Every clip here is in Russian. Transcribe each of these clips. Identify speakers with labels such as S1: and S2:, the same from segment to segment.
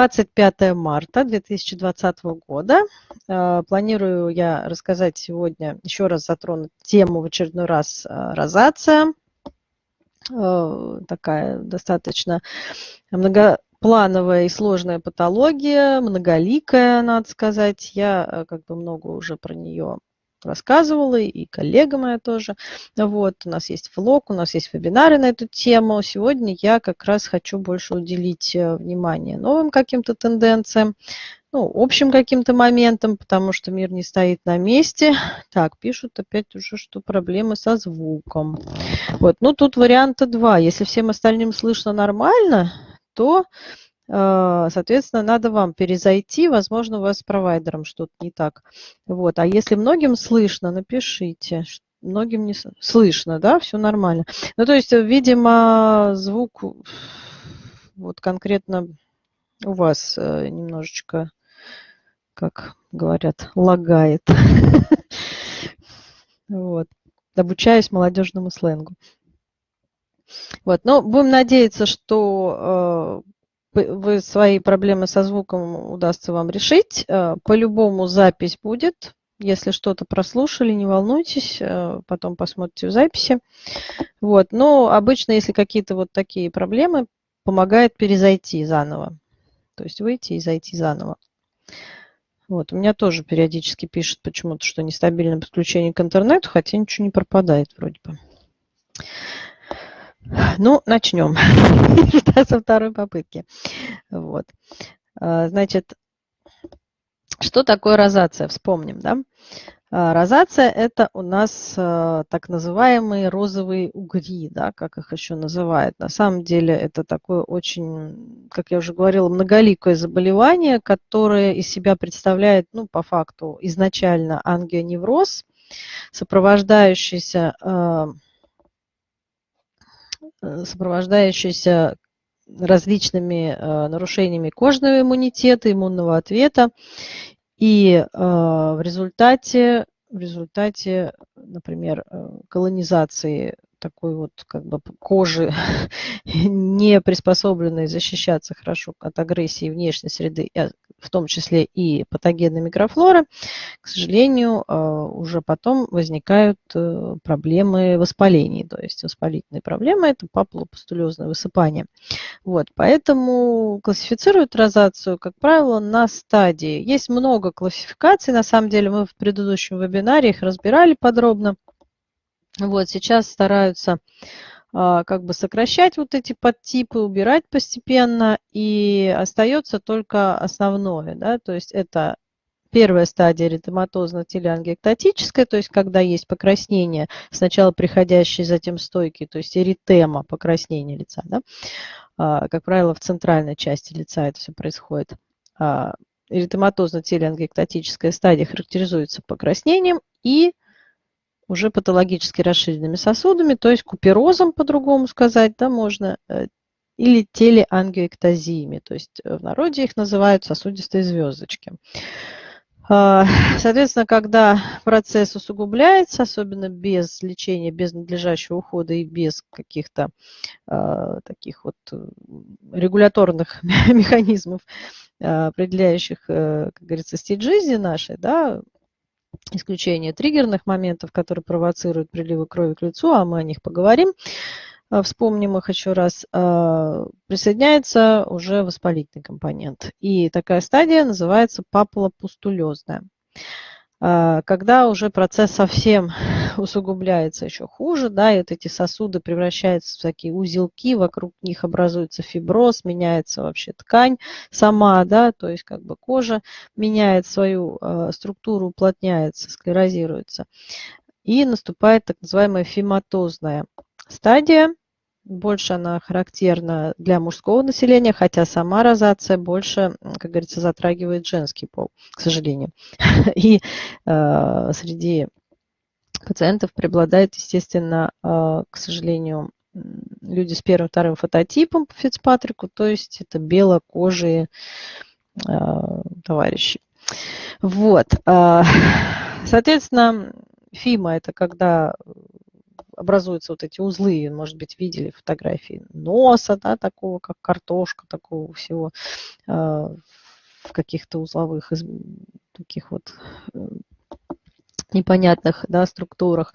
S1: 25 марта 2020 года. Э, планирую я рассказать сегодня, еще раз затронуть тему в очередной раз э, розация. Э, такая достаточно многоплановая и сложная патология, многоликая, надо сказать. Я как бы много уже про нее рассказывала, и коллега моя тоже. Вот, у нас есть влог, у нас есть вебинары на эту тему. Сегодня я как раз хочу больше уделить э, внимание новым каким-то тенденциям, ну, общим каким-то моментам, потому что мир не стоит на месте. Так, пишут опять уже, что проблемы со звуком. Вот, ну, тут варианта два. Если всем остальным слышно нормально, то соответственно, надо вам перезайти, возможно, у вас с провайдером что-то не так. Вот. А если многим слышно, напишите. Многим не слышно, да, все нормально. Ну, то есть, видимо, звук вот конкретно у вас э, немножечко, как говорят, лагает. Вот. Обучаюсь молодежному сленгу. Вот. Но будем надеяться, что э, вы свои проблемы со звуком удастся вам решить. Э, по-любому запись будет. Если что-то прослушали, не волнуйтесь, э, потом посмотрите в записи. Вот. Но обычно, если какие-то вот такие проблемы, помогает перезайти заново. То есть выйти и зайти заново. Вот. У меня тоже периодически пишет почему-то, что нестабильное подключение к интернету, хотя ничего не пропадает вроде бы. Ну, начнем со второй попытки. Вот. А, значит, что такое розация? Вспомним, да? А, розация – это у нас а, так называемые розовые угри, да, как их еще называют. На самом деле это такое очень, как я уже говорила, многоликое заболевание, которое из себя представляет, ну, по факту, изначально ангионевроз, сопровождающийся сопровождающийся различными э, нарушениями кожного иммунитета, иммунного ответа. И э, в результате, в результате, например, колонизации такой вот как бы кожи, не приспособленной защищаться хорошо от агрессии внешней среды, в том числе и патогенной микрофлоры, к сожалению, а, уже потом возникают э, проблемы воспалений. То есть воспалительные проблемы – это папулопустулезное высыпание. Вот, поэтому классифицируют розацию, как правило, на стадии. Есть много классификаций, на самом деле мы в предыдущем вебинаре их разбирали подробно. Вот, сейчас стараются а, как бы сокращать вот эти подтипы, убирать постепенно, и остается только основное, да, то есть это первая стадия эритематозно-телеангиэктатическая, то есть когда есть покраснение, сначала приходящее, затем стойкий, то есть эритема, покраснение лица, да, а, как правило, в центральной части лица это все происходит. А, эритематозно-телеангиэктатическая стадия характеризуется покраснением и уже патологически расширенными сосудами, то есть куперозом, по-другому сказать, да, можно, э, или телеангиоэктазиями, то есть э, в народе их называют сосудистые звездочки. А, соответственно, когда процесс усугубляется, особенно без лечения, без надлежащего ухода и без каких-то э, таких вот регуляторных механизмов, определяющих, как говорится, стиль жизни нашей, да, исключение триггерных моментов, которые провоцируют приливы крови к лицу, а мы о них поговорим, а, вспомним их еще раз, а, присоединяется уже воспалительный компонент. И такая стадия называется папулопустулезная. Когда уже процесс совсем усугубляется еще хуже, да, и вот эти сосуды превращаются в такие узелки, вокруг них образуется фиброз, меняется вообще ткань сама, да, то есть как бы кожа меняет свою э, структуру, уплотняется, склерозируется. И наступает так называемая фематозная стадия, больше она характерна для мужского населения, хотя сама розация больше, как говорится, затрагивает женский пол, к сожалению. И э, среди пациентов преобладает, естественно, э, к сожалению, люди с первым, вторым фототипом по Фицпатрику, то есть это белокожие э, товарищи. Вот. Э, соответственно, ФИМа – это когда образуются вот эти узлы, может быть, видели фотографии носа, да, такого, как картошка, такого всего в каких-то узловых таких вот непонятных да, структурах.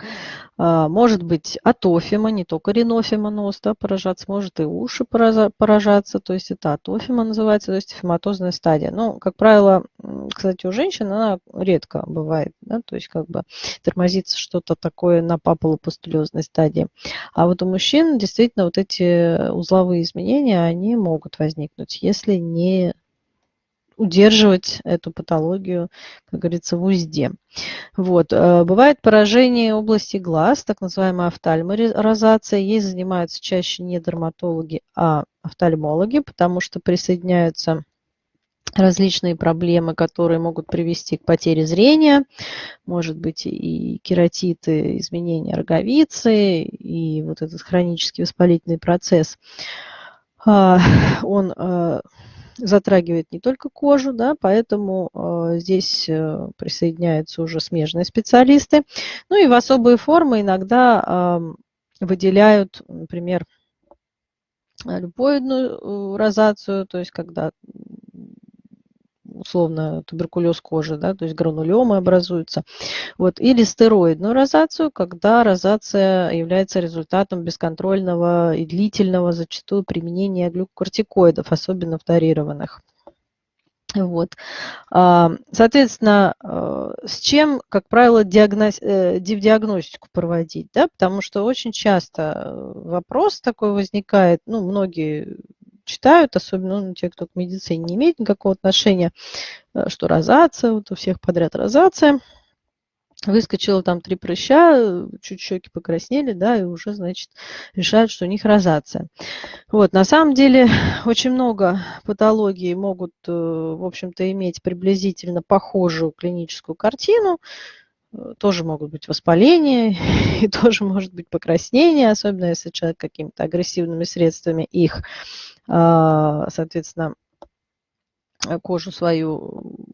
S1: А, может быть атофима, не только ринофима нос да, поражаться, может и уши поражаться, то есть это атофима называется, то есть фематозная стадия. Но, как правило, кстати, у женщин она редко бывает, да, то есть как бы тормозится что-то такое на папулопустулезной стадии. А вот у мужчин действительно вот эти узловые изменения, они могут возникнуть, если не удерживать эту патологию, как говорится, в узде. Вот. Э, бывает поражение области глаз, так называемая офтальморозация. Ей занимаются чаще не дерматологи, а офтальмологи, потому что присоединяются различные проблемы, которые могут привести к потере зрения, может быть и кератиты, изменения роговицы, и вот этот хронический воспалительный процесс. А, он э, затрагивает не только кожу, да, поэтому э, здесь э, присоединяются уже смежные специалисты. Ну и в особые формы иногда э, выделяют, например, липоидную э, розацию, то есть когда условно туберкулез кожи, да, то есть гранулемы образуются. Вот, или стероидную розацию, когда розация является результатом бесконтрольного и длительного зачастую применения глюкокортикоидов, особенно вторированных. Вот. А, соответственно, э, с чем, как правило, диагноз, э, диагностику проводить? Да? Потому что очень часто вопрос такой возникает, ну, многие читают, особенно ну, те, кто к медицине не имеет никакого отношения, э, что розация, вот у всех подряд розация. Выскочило там три прыща, чуть щеки покраснели, да, и уже, значит, решают, что у них розация. Вот, на самом деле, очень много патологий могут, э, в общем-то, иметь приблизительно похожую клиническую картину, э, тоже могут быть воспаления, и тоже может быть покраснение, особенно если человек какими-то агрессивными средствами их а, соответственно, кожу свою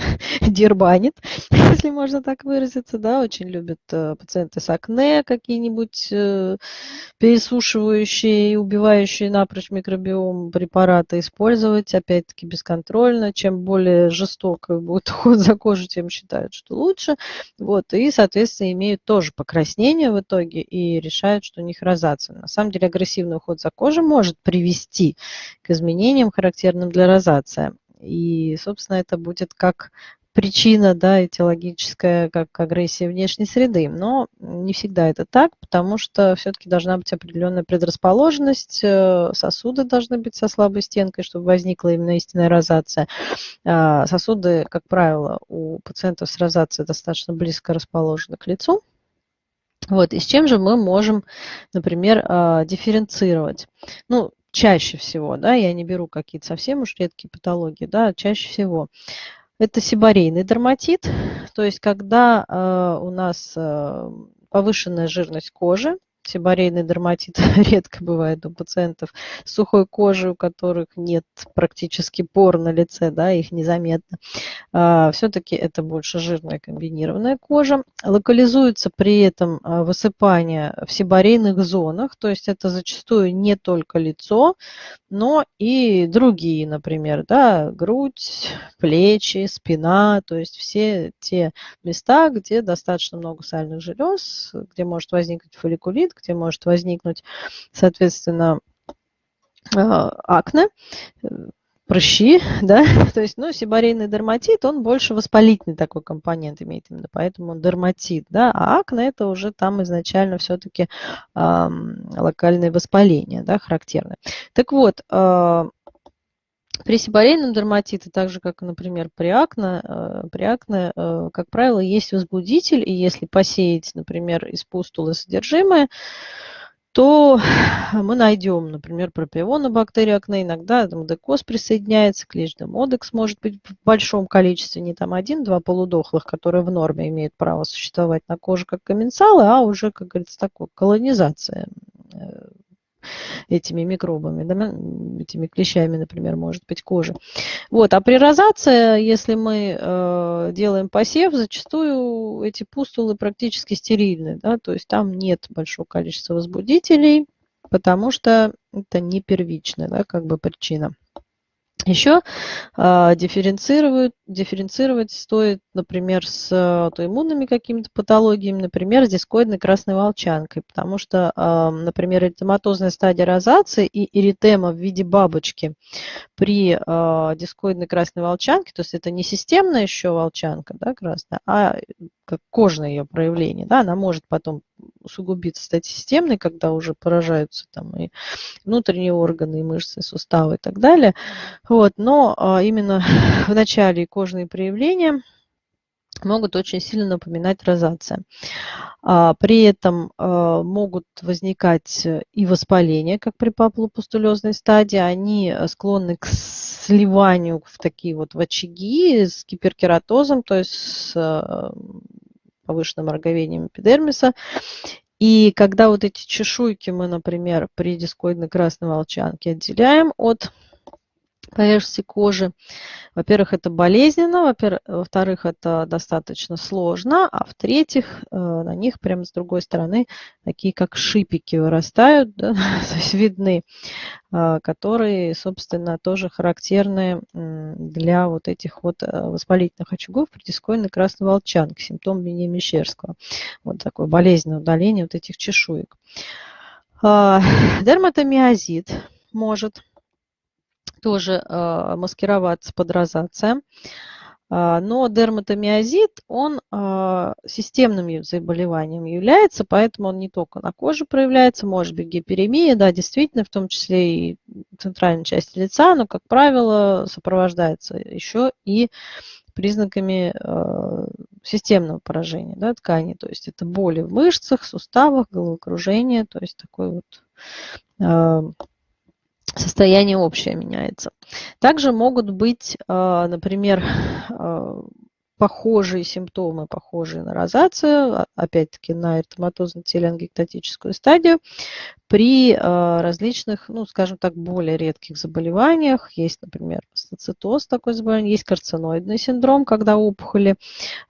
S1: дербанит, если можно так выразиться, да, очень любят э, пациенты с акне какие-нибудь э, пересушивающие и убивающие напрочь микробиом препараты использовать, опять-таки бесконтрольно. Чем более жестоко будет уход за кожей, тем считают, что лучше. Вот, и, соответственно, имеют тоже покраснение в итоге и решают, что у них розация. На самом деле агрессивный уход за кожей может привести к изменениям, характерным для розации. И, собственно, это будет как причина да, этиологическая, как агрессия внешней среды. Но не всегда это так, потому что все-таки должна быть определенная предрасположенность, э, сосуды должны быть со слабой стенкой, чтобы возникла именно истинная розация. А, сосуды, как правило, у пациентов с розацией достаточно близко расположены к лицу. Вот, и с чем же мы можем, например, а, дифференцировать? Ну, чаще всего, да, я не беру какие-то совсем уж редкие патологии, да, чаще всего. Это сибарейный дерматит, то есть когда э, у нас э, повышенная жирность кожи, Сибарейный дерматит редко бывает у пациентов с сухой кожей, у которых нет практически пор на лице, да, их незаметно. А, Все-таки это больше жирная комбинированная кожа. Локализуется при этом а, высыпание в сибарейных зонах, то есть это зачастую не только лицо, но и другие, например, да, грудь, плечи, спина, то есть все те места, где достаточно много сальных желез, где может возникнуть фолликулит, цистит, где может возникнуть, соответственно, а, акне, прыщи, да, то есть, ну, сибарейный дерматит, он больше воспалительный такой компонент имеет именно, поэтому дерматит, да, а акне это уже там изначально все-таки э, локальное воспаление, да, характерное. Так вот, э, при сибарейном дерматите, так же как, например, при акне, э, при акне, э, как правило, есть возбудитель, и если посеять, например, из пустулы содержимое, то мы найдем, например, пропионобактерию акне, иногда модекоз присоединяется, клещный модекс может быть в большом количестве, не там один-два полудохлых, которые в норме имеют право существовать на коже как комменсалы, а уже, как говорится, такой колонизация э, этими микробами, да, этими клещами, например, может быть, кожи. Вот, а при розации, если мы э, делаем посев, зачастую эти пустулы практически стерильны, да, то есть там нет большого количества возбудителей, потому что это не первичная, да, как бы причина. Еще э, дифференцировать, дифференцировать стоит, например, с аутоиммунными какими-то патологиями, например, с дискоидной красной волчанкой, потому что, э, например, эритематозная стадия розации и эритема в виде бабочки при э, дискоидной красной волчанке, то есть это не системная еще волчанка да, красная, а как кожное ее проявление, да, она может потом усугубиться, стать системной, когда уже поражаются там и внутренние органы, и мышцы, и суставы и так далее. Вот, но а, именно в начале кожные проявления могут очень сильно напоминать розация. А, при этом а, могут возникать и воспаления, как при папулопустулезной стадии. Они склонны к сливанию в такие вот в очаги с гиперкератозом, то есть с повышенным роговением эпидермиса. И когда вот эти чешуйки мы, например, при дискоидной красной волчанке отделяем от поверхности кожи. Во-первых, это болезненно, во-вторых, это достаточно сложно, а в-третьих, э, на них прямо с другой стороны такие как шипики вырастают, да, то есть видны, э, которые, собственно, тоже характерны для вот этих вот э, воспалительных очагов при дискоидной красной волчанке, симптом Вене Мещерского. Вот такое болезненное удаление вот этих чешуек. А, дерматомиозит может тоже э, маскироваться под розация. А, но дерматомиозит, он э, системным заболеванием является, поэтому он не только на коже проявляется, может быть гиперемия, да, действительно, в том числе и центральной части лица, но, как правило, сопровождается еще и признаками системного поражения да, ткани, то есть это боли в мышцах, суставах, головокружение, то есть такой вот состояние общее меняется. Также могут быть, а, например, а, похожие симптомы, похожие на розацию, а, опять-таки на эртематозно-телеангектатическую стадию, при различных, ну, скажем так, более редких заболеваниях. Есть, например, астацитоз, такой заболевание, есть карциноидный синдром, когда опухоли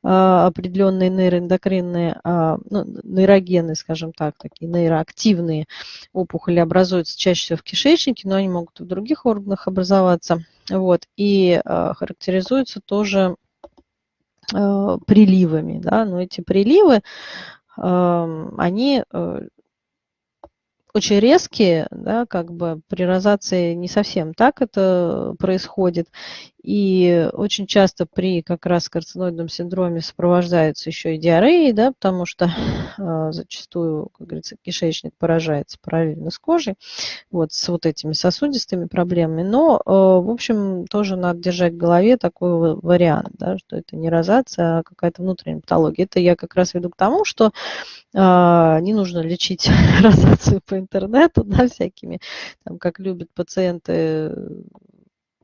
S1: определенные нейроэндокринные, ну, нейрогенные, скажем так, такие нейроактивные опухоли образуются чаще всего в кишечнике, но они могут и в других органах образоваться. Вот, и характеризуются тоже приливами. Да? Но эти приливы, они э, очень резкие, да, как бы при розации не совсем так это происходит. И очень часто при как раз карциноидном синдроме сопровождается еще и диареей, да, потому что э, зачастую, как говорится, кишечник поражается параллельно с кожей, вот, с вот этими сосудистыми проблемами. Но, э, в общем, тоже надо держать в голове такой вариант, да, что это не розация, а какая-то внутренняя патология. Это я как раз веду к тому, что э, не нужно лечить розацию по интернету, да, всякими, там, как любят пациенты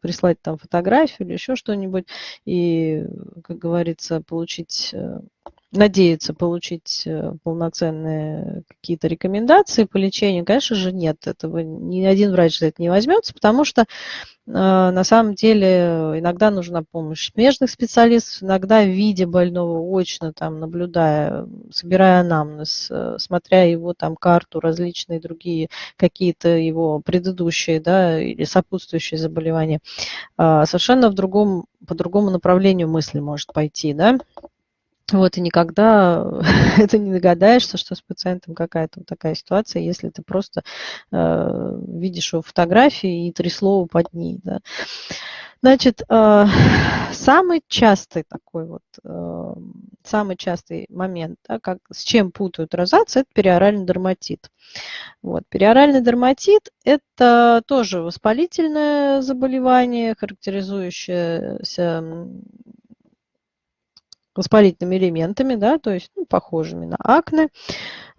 S1: прислать там фотографию или еще что-нибудь и, как говорится, получить надеяться получить э, полноценные какие-то рекомендации по лечению, конечно же, нет. Этого ни один врач за это не возьмется, потому что э, на самом деле иногда нужна помощь смежных специалистов, иногда в виде больного очно, там, наблюдая, собирая анамнез, э, смотря его там карту, различные другие какие-то его предыдущие да, или сопутствующие заболевания, совершенно в другом, по другому направлению мысли может пойти. Да? Вот, и никогда это не догадаешься, что с пациентом какая-то вот такая ситуация, если ты просто э, видишь его фотографии и три слова под ней. Да. Значит, э, самый частый такой вот, э, самый частый момент, да, как, с чем путают розацию, это периоральный дерматит. Вот, периоральный дерматит – это тоже воспалительное заболевание, характеризующееся воспалительными элементами, да, то есть ну, похожими на акне.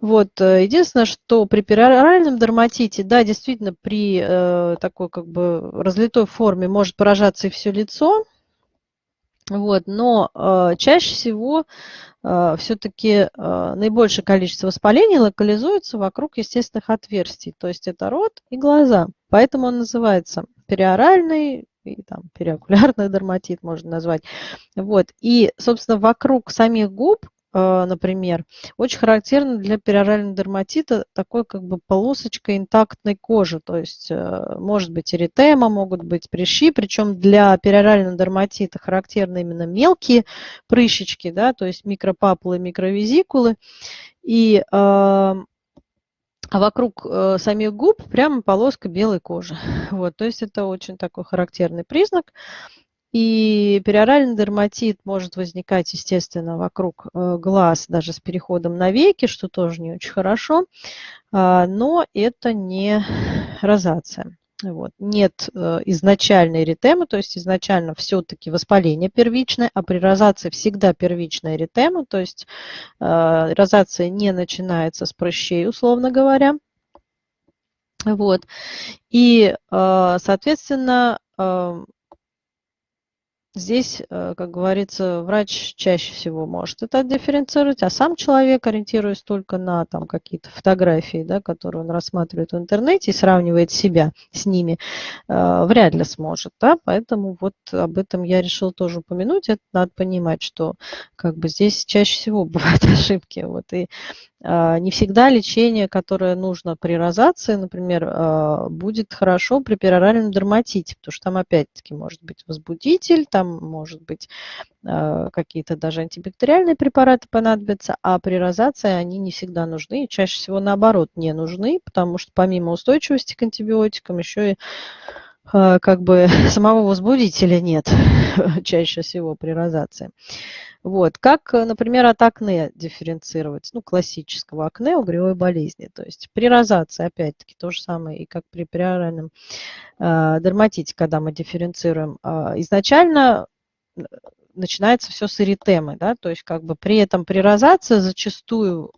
S1: Вот. Э, единственное, что при пероральном дерматите, да, действительно, при э, такой как бы разлитой форме может поражаться и все лицо, Вот, но э, чаще всего э, все-таки э, наибольшее количество воспалений локализуется вокруг естественных отверстий, то есть это рот и глаза. Поэтому он называется периоральный и там периокулярный дерматит можно назвать. Вот. И, собственно, вокруг самих губ а, например, очень характерно для перорального дерматита такой как бы полосочка интактной кожи, то есть э, может быть эритема, могут быть прыщи, причем для перорального дерматита характерны именно мелкие прыщички, да, то есть микропапулы, микровизикулы, и а, вокруг э, самих губ прямо полоска белой кожи. Вот, то есть это очень такой характерный признак. И периоральный дерматит может возникать, естественно, вокруг э, глаз, даже с переходом на веки, что тоже не очень хорошо, а, но это не розация. Вот. Нет э, изначальной эритемы, то есть изначально все-таки воспаление первичное, а при розации всегда первичная эритема, то есть э, розация не начинается с прыщей, условно говоря. Вот. И, соответственно, Здесь, э, как говорится, врач чаще всего может это дифференцировать, а сам человек, ориентируясь только на там, какие-то фотографии, да, которые он рассматривает в интернете и сравнивает себя с ними, э, вряд ли сможет. Да? Поэтому вот об этом я решил тоже упомянуть. Это надо понимать, что как бы здесь чаще всего бывают ошибки. Вот, и не всегда лечение, которое нужно при розации, например, а, будет хорошо при пероральном дерматите, потому что там опять-таки может быть возбудитель, там может быть а, какие-то даже антибактериальные препараты понадобятся, а при розации они не всегда нужны, чаще всего наоборот не нужны, потому что помимо устойчивости к антибиотикам еще и как бы самого возбудителя нет чаще всего при розации. Вот. Как, э, например, от акне дифференцировать? Ну, классического акне, угревой болезни. То есть при розации, опять-таки, то же самое, и как при периоральном э, дерматите, когда мы дифференцируем. Э, изначально начинается все с эритемы, да, то есть как бы при этом при розации зачастую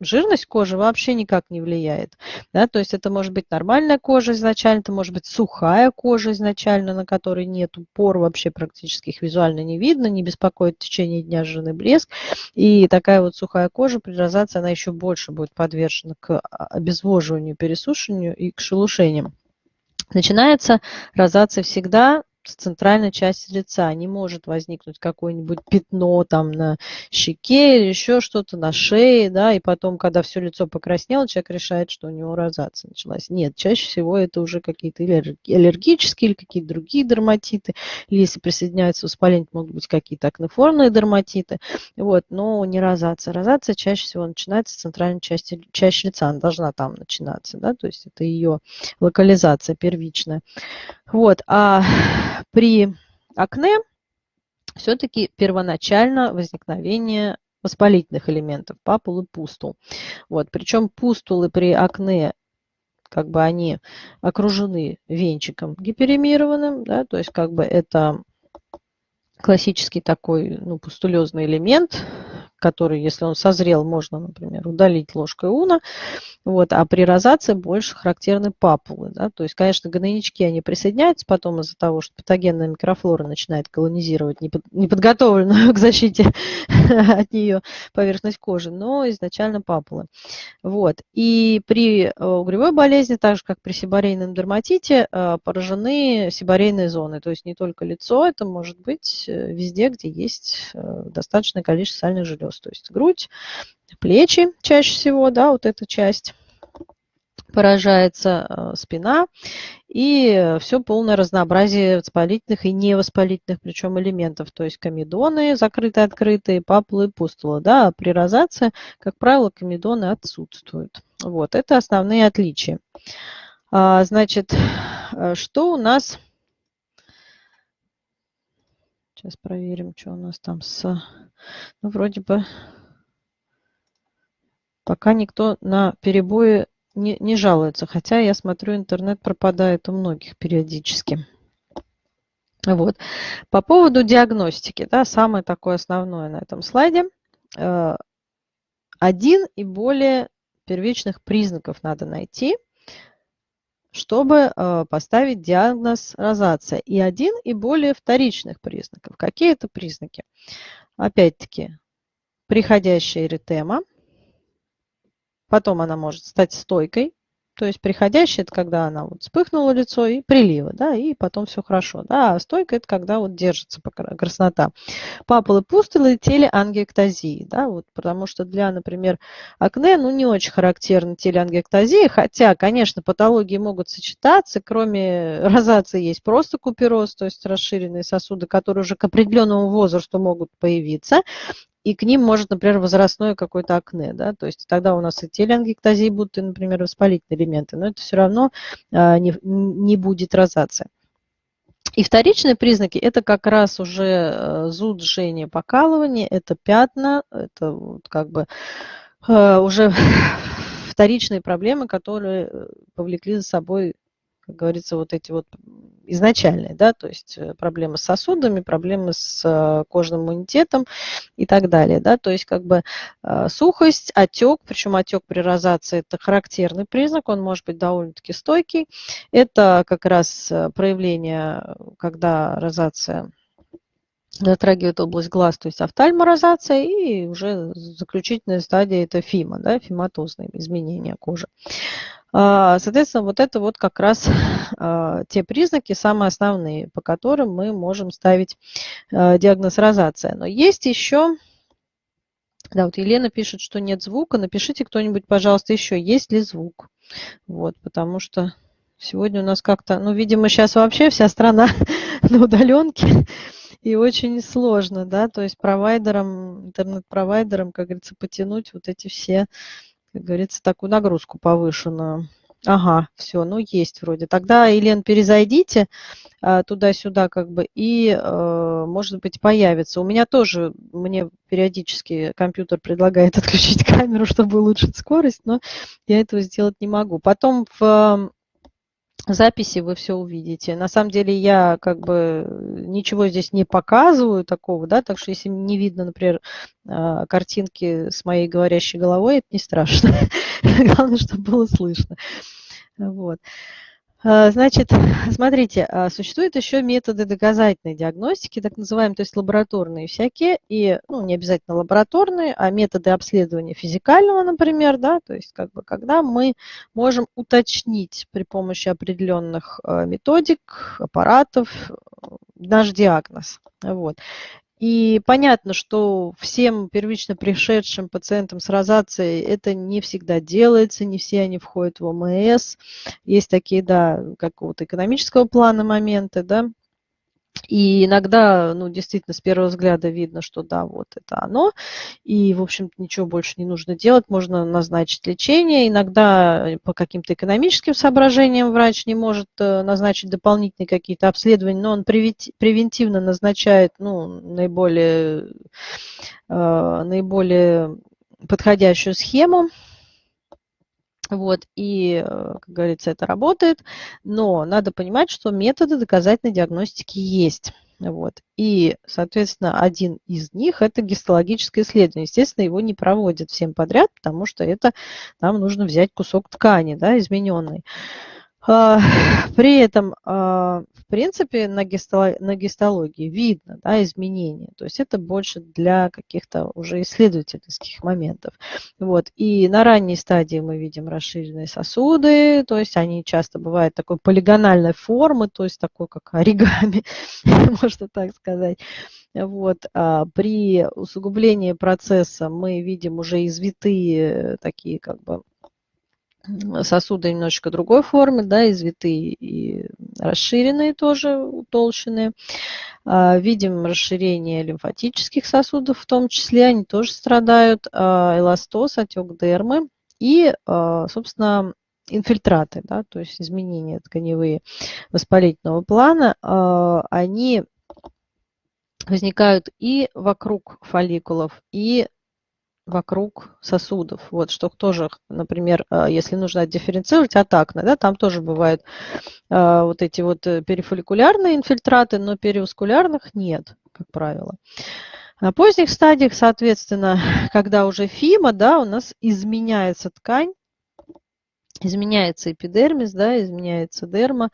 S1: жирность кожи вообще никак не влияет. Да? То есть это может быть нормальная кожа изначально, это может быть сухая кожа изначально, на которой нет пор, вообще практически их визуально не видно, не беспокоит в течение дня жирный блеск. И такая вот сухая кожа при розации, она еще больше будет подвержена к обезвоживанию, пересушиванию и к шелушениям. Начинается розация всегда центральной части лица. Не может возникнуть какое-нибудь пятно там на щеке или еще что-то на шее, да, и потом, когда все лицо покраснело, человек решает, что у него розация началась. Нет, чаще всего это уже какие-то аллергические или какие-то другие дерматиты, или если присоединяются воспаление, могут быть какие-то акнеформные дерматиты, вот, но не розация. Розация чаще всего начинается с центральной части, части лица, она должна там начинаться, да, то есть это ее локализация первичная. Вот, а при акне все-таки первоначально возникновение воспалительных элементов, папул и пустул. Вот, причем пустулы при акне как бы они окружены венчиком гиперемированным, да, то есть как бы это классический такой ну, пустулезный элемент, который, если он созрел, можно, например, удалить ложкой уна. Вот, а при розации больше характерны папулы. Да? То есть, конечно, гнойнички, они присоединяются потом из-за того, что патогенная микрофлора начинает колонизировать неподготовленную к защите от нее поверхность кожи, но изначально папулы. Вот. И при э, угревой болезни, так же как при сибарейном дерматите, э, поражены сибарейные зоны. То есть не только лицо, это может быть э, везде, где есть достаточное количество сальных желез плюс, то есть грудь, плечи чаще всего, да, вот эта часть поражается э, спина и все полное разнообразие воспалительных и невоспалительных причем элементов, то есть комедоны закрытые, открытые, папулы, пустулы. Да, при розации, как правило, комедоны отсутствуют. Вот, это основные отличия. А, значит, э, что у нас... Сейчас проверим, что у нас там с ну, вроде бы пока никто на перебои не, не жалуется. Хотя я смотрю, интернет пропадает у многих периодически. Вот. По поводу диагностики, да, самое такое основное на этом слайде. Э, один и более первичных признаков надо найти чтобы э, поставить диагноз розация. И один, и более вторичных признаков. Какие это признаки? Опять-таки, приходящая эритема. Потом она может стать стойкой, то есть приходящая – это когда она вот вспыхнула лицо и прилива, да, и потом все хорошо. Да, а стойка – это когда вот держится краснота. Папулы пустулы и телеангиэктазии, да, вот, потому что для, например, акне, ну, не очень характерна телеангиэктазия, хотя, конечно, патологии могут сочетаться, кроме розации есть просто купероз, то есть расширенные сосуды, которые уже к определенному возрасту могут появиться, и к ним может, например, возрастное какое-то акне, да, то есть тогда у нас и телеангиэктазии будут, и, например, воспалительные элементы, но это все равно а, не, не будет розация. И вторичные признаки – это как раз уже э, зуд, жжение, покалывание, это пятна, это вот как бы э, уже вторичные проблемы, которые э, повлекли за собой как говорится, вот эти вот изначальные, да, то есть э, проблемы с сосудами, проблемы с э, кожным иммунитетом и так далее, да, то есть как бы э, сухость, отек, причем отек при розации это характерный признак, он может быть довольно-таки стойкий, это как раз проявление, когда розация затрагивает область глаз, то есть офтальморозация, и уже заключительная стадия это фима, да, фиматозные изменения кожи. А, соответственно, вот это вот как раз а, те признаки, самые основные, по которым мы можем ставить а, диагноз розация. Но есть еще, да, вот Елена пишет, что нет звука. Напишите кто-нибудь, пожалуйста, еще, есть ли звук. Вот, потому что сегодня у нас как-то, ну, видимо, сейчас вообще вся страна на удаленке, и очень сложно, да, то есть провайдерам, интернет-провайдерам, как говорится, потянуть вот эти все как говорится, такую нагрузку повышенную. Ага, все, ну есть вроде. Тогда, Елен, перезайдите а, туда-сюда как бы и, а, может быть, появится. У меня тоже, мне периодически компьютер предлагает отключить камеру, чтобы улучшить скорость, но я этого сделать не могу. Потом в записи вы все увидите. На самом деле я как бы ничего здесь не показываю такого, да, так что если не видно, например, а, картинки с моей говорящей головой, это не страшно. Главное, чтобы было слышно. Вот. А, значит, смотрите, а, существуют еще методы доказательной диагностики, так называемые, то есть лабораторные всякие, и ну, не обязательно лабораторные, а методы обследования физикального, например, да, то есть как бы когда мы можем уточнить при помощи определенных а, методик, аппаратов наш диагноз. Вот. И понятно, что всем первично пришедшим пациентам с розацией это не всегда делается, не все они входят в ОМС. Есть такие, да, какого-то экономического плана моменты, да, и иногда, ну, действительно, с первого взгляда видно, что да, вот это оно. И, в общем-то, ничего больше не нужно делать. Можно назначить лечение. Иногда по каким-то экономическим соображениям врач не может э, назначить дополнительные какие-то обследования, но он превентивно назначает, ну, наиболее, э, наиболее подходящую схему. Вот, и, э, как говорится, это работает, но надо понимать, что методы доказательной диагностики есть. Вот. И, соответственно, один из них – это гистологическое исследование. Естественно, его не проводят всем подряд, потому что это нам нужно взять кусок ткани, да, измененный. А, при этом, а, в принципе, на, гистологии видно да, изменения. То есть это больше для каких-то уже исследовательских моментов. Вот. И на ранней стадии мы видим расширенные сосуды, то есть они часто бывают такой полигональной формы, то есть такой как оригами, можно так сказать. Вот. А при усугублении процесса мы видим уже извитые такие как бы сосуды немножечко другой формы, да, извитые и расширенные тоже, утолщенные. А, видим расширение лимфатических сосудов в том числе, они тоже страдают, а, эластоз, отек дермы и, а, собственно, инфильтраты, да, то есть изменения тканевые воспалительного плана, они возникают и вокруг фолликулов, и вокруг сосудов. Вот, что тоже, например, э, если нужно дифференцировать от акне, да, там тоже бывают э, вот эти вот э, перифолликулярные инфильтраты, но периускулярных нет, как правило. На поздних стадиях, соответственно, когда уже фима, да, у нас изменяется ткань, изменяется эпидермис, да, изменяется дерма,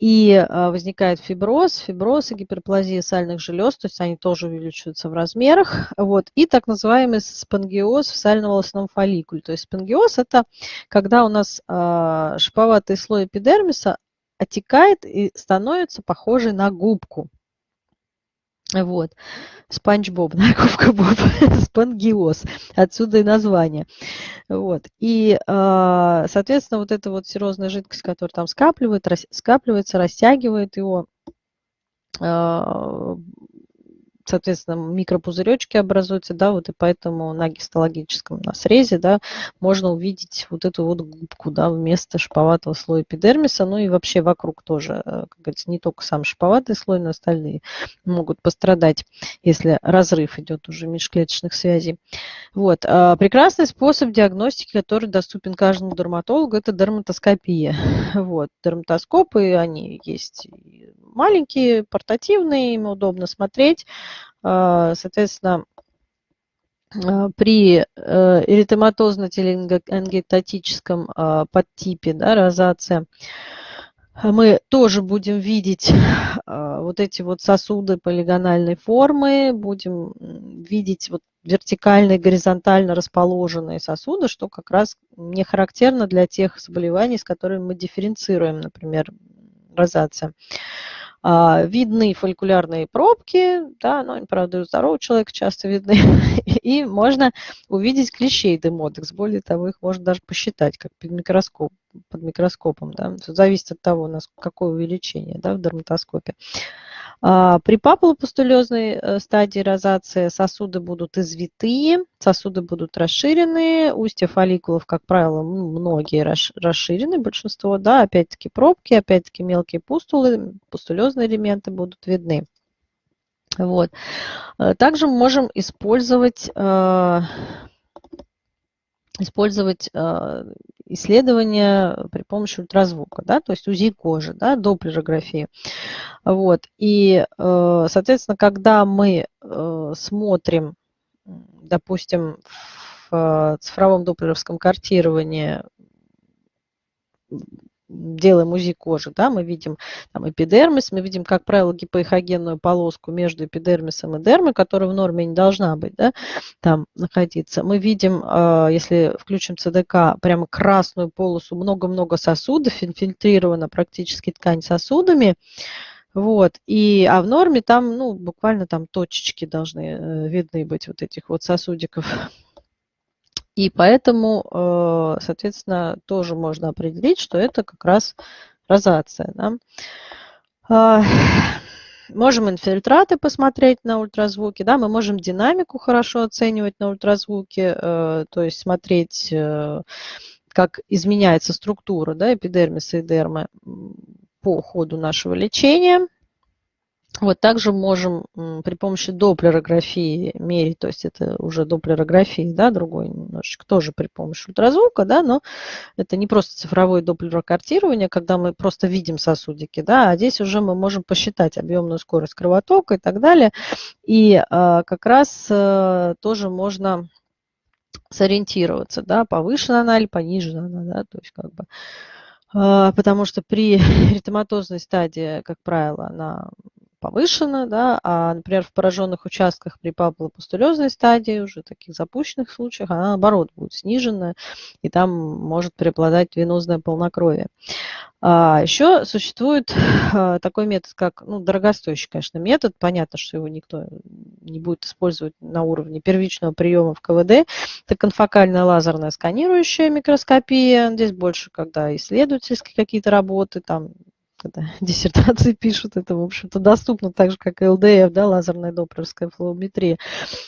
S1: и а, возникает фиброз, фиброз и гиперплазия сальных желез, то есть они тоже увеличиваются в размерах. Вот. И так называемый спонгиоз в сально-волосном фолликуле. То есть спонгиоз – это когда у нас э, шиповатый слой эпидермиса отекает и становится похожий на губку. Вот. Спанч Боб, да, Губка Боб, спонгиоз, отсюда и название. Вот. И, а, соответственно, вот эта вот серозная жидкость, которая там скапливает, скапливается, растягивает его, а, соответственно, микропузыречки образуются, да, вот и поэтому на гистологическом на срезе, да, можно увидеть вот эту вот губку, да, вместо шиповатого слоя эпидермиса, ну и вообще вокруг тоже, э, как говорится, не только сам шиповатый слой, но остальные могут пострадать, если разрыв идет уже межклеточных связей. Вот. А прекрасный способ диагностики, который доступен каждому дерматологу, это дерматоскопия. Вот. Дерматоскопы, они есть маленькие, портативные, им удобно смотреть. А, соответственно, а, при э, эритематозно-теленгектатическом а, подтипе да, розация мы тоже будем видеть вот эти вот сосуды полигональной формы, будем видеть вот вертикально и горизонтально расположенные сосуды, что как раз не характерно для тех заболеваний, с которыми мы дифференцируем, например, розация. А, видны фолликулярные пробки, да, но, правда, у здорового человека часто видны, и можно увидеть клещей демодекс. Более того, их можно даже посчитать, как под, микроскоп, под микроскопом. Да. Зависит от того, какое увеличение да, в дерматоскопе. А, при папулопустулезной э, стадии розации сосуды будут извитые, сосуды будут расширенные, устья фолликулов, как правило, многие расширены, большинство, да, опять-таки пробки, опять-таки мелкие пустулы, пустулезные элементы будут видны. Вот. Э, также мы можем использовать э, использовать исследования при помощи ультразвука, да, то есть УЗИ кожи, да, доплерографии. Вот. И, э, соответственно, когда мы э, смотрим, допустим, в цифровом доплеровском картировании делаем УЗИ кожи, да, мы видим там эпидермис, мы видим, как правило, гипоэхогенную полоску между эпидермисом и дермой, которая в норме не должна быть, да, там находиться. Мы видим, а, если включим ЦДК, прямо красную полосу, много-много сосудов, инфильтрирована практически ткань сосудами, вот, и, а в норме там, ну, буквально там точечки должны э, видны быть вот этих вот сосудиков и поэтому, э, соответственно, тоже можно определить, что это как раз розация. Да? А, можем инфильтраты посмотреть на ультразвуке, да, мы можем динамику хорошо оценивать на ультразвуке, э, то есть смотреть, э, как изменяется структура да, эпидермиса и дермы по ходу нашего лечения. Вот также можем при помощи доплерографии мерить, то есть это уже доплерография, да, другой немножечко, тоже при помощи ультразвука, да, но это не просто цифровое доплерокартирование, когда мы просто видим сосудики, да, а здесь уже мы можем посчитать объемную скорость кровотока и так далее. И а, как раз а, тоже можно сориентироваться, да, повышена она или понижена она, да, то есть как бы а, потому что при эритематозной стадии, как правило, она повышена, да, а, например, в пораженных участках при папулопустулезной стадии, уже таких запущенных случаях, она, наоборот, будет снижена, и там может преобладать венозное полнокровие. А еще существует а, такой метод, как, ну, дорогостоящий, конечно, метод, понятно, что его никто не будет использовать на уровне первичного приема в КВД, это конфокальная лазерная сканирующая микроскопия, здесь больше, когда исследовательские какие-то работы, там когда диссертации пишут, это, в общем-то, доступно так же, как и ЛДФ, да, лазерная доплеровская флоуметрия.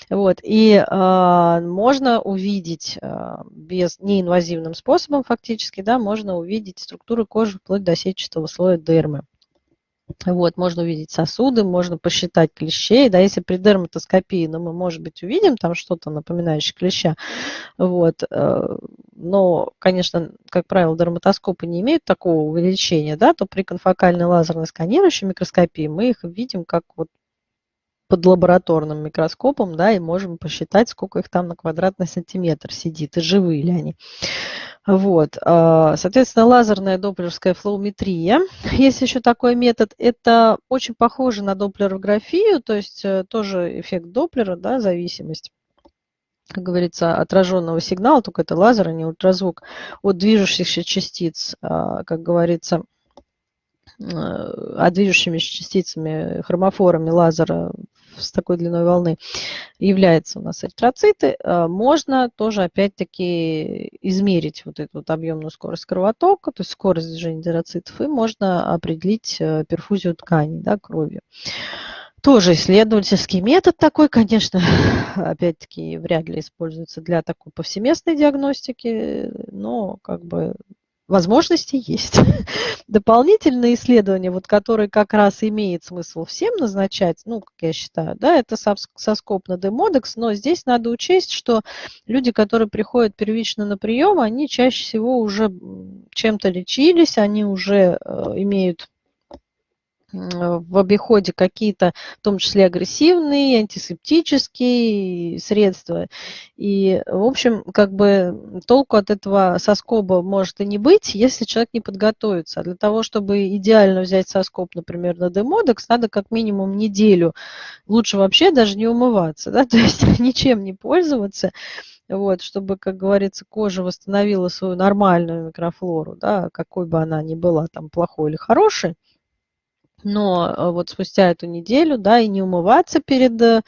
S1: Вот. И э, можно увидеть э, без неинвазивным способом фактически, да, можно увидеть структуру кожи вплоть до сетчатого слоя дермы. Вот, можно увидеть сосуды, можно посчитать клещей, да, если при дерматоскопии, ну, мы, может быть, увидим там что-то напоминающее клеща, вот, э, но, конечно, как правило, дерматоскопы не имеют такого увеличения, да, то при конфокальной лазерной сканирующей микроскопии мы их видим как вот под лабораторным микроскопом, да, и можем посчитать, сколько их там на квадратный сантиметр сидит, и живые ли они. Вот, а, соответственно, лазерная доплеровская флоуметрия. Есть еще такой метод, это очень похоже на доплерографию, то есть э, тоже эффект доплера, да, зависимость как говорится, отраженного сигнала, только это лазер, а не ультразвук, от движущихся частиц, а, как говорится, а движущимися частицами, хромофорами лазера с такой длиной волны являются у нас эритроциты, а, можно тоже опять-таки измерить вот эту вот объемную скорость кровотока, то есть скорость движения эритроцитов, и можно определить э, перфузию тканей да, кровью. Тоже исследовательский метод такой, конечно, опять-таки вряд ли используется для такой повсеместной диагностики, но как бы возможности есть. Дополнительные исследования, вот, которые как раз имеет смысл всем назначать, ну, как я считаю, да, это соскоп на демодекс, но здесь надо учесть, что люди, которые приходят первично на прием, они чаще всего уже чем-то лечились, они уже э, имеют в обиходе какие-то, в том числе агрессивные, антисептические средства. И, в общем, как бы толку от этого соскоба может и не быть, если человек не подготовится. А для того, чтобы идеально взять соскоб, например, на демодекс, надо как минимум неделю, лучше вообще даже не умываться, да, то есть ничем не пользоваться, вот, чтобы, как говорится, кожа восстановила свою нормальную микрофлору, да, какой бы она ни была, там, плохой или хорошей. Но э, вот спустя эту неделю, да, и не умываться перед э,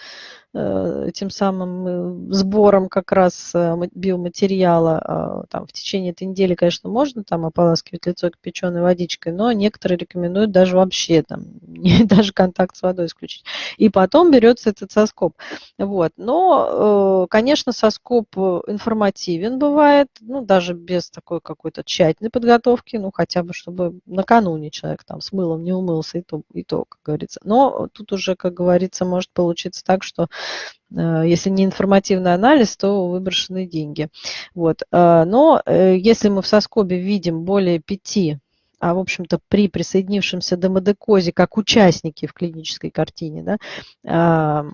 S1: тем самым э, сбором как раз э, биоматериала. А, там, в течение этой недели, конечно, можно там ополаскивать лицо кипяченой водичкой, но некоторые рекомендуют даже вообще там, даже контакт с водой исключить. И потом берется этот соскоп. Вот. Но, конечно, соскоп информативен бывает, ну, даже без такой какой-то тщательной подготовки, ну, хотя бы, чтобы накануне человек там с мылом не умылся, и то, и то как говорится. Но тут уже, как говорится, может получиться так, что Э, если не информативный анализ, то выброшенные деньги. Вот. Э, но э, если мы в соскобе видим более пяти а в общем-то при присоединившемся демодекозе как участники в клинической картине, да,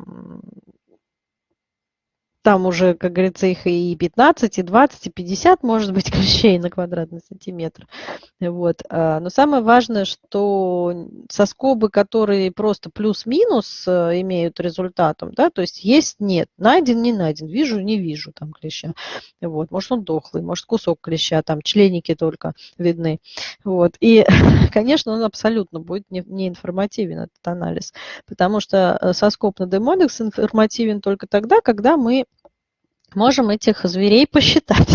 S1: там уже, как говорится, их и 15, и 20, и 50 может быть клещей на квадратный сантиметр. Вот. А, но самое важное, что соскобы, которые просто плюс-минус э, имеют результатом, да, то есть есть, нет, найден, не найден, вижу, не вижу там клеща. Вот. Может он дохлый, может кусок клеща, там членики только видны. Вот. И, конечно, он абсолютно будет не, информативен, этот анализ, потому что э, соскоб на демодекс информативен только тогда, когда мы можем этих зверей посчитать.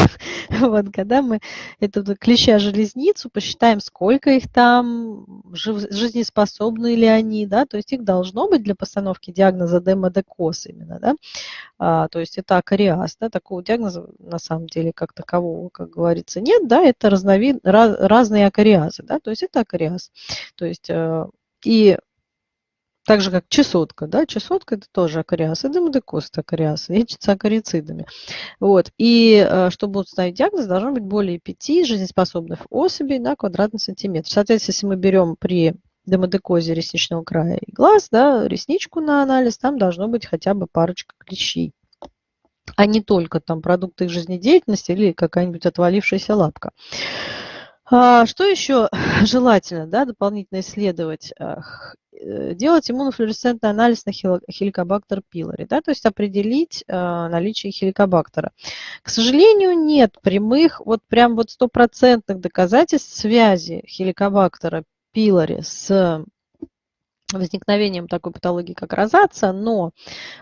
S1: вот, когда мы эту клеща-железницу посчитаем, сколько их там, жизнеспособны ли они, да, то есть их должно быть для постановки диагноза демодекоз именно, да, а, то есть это акариаз, да, такого диагноза на самом деле как такового, как говорится, нет, да, это разновид, раз, разные акариазы, да, то есть это акариаз, то есть э, и так же, как чесотка, да, чесотка это тоже демодекоз это акариаз, лечится акарицидами. Вот. И э, чтобы установить диагноз, должно быть более 5 жизнеспособных особей на квадратный сантиметр. Соответственно, если мы берем при демодекозе ресничного края и глаз, да, ресничку на анализ, там должно быть хотя бы парочка клещей а не только там продукты их жизнедеятельности или какая-нибудь отвалившаяся лапка. А, что еще желательно да, дополнительно исследовать? Э, делать иммунофлюоресцентный анализ на хеликобактер пилори, да, то есть определить э, наличие хеликобактера. К сожалению, нет прямых, вот прям вот стопроцентных доказательств связи хеликобактера пилори с возникновением такой патологии, как розация, но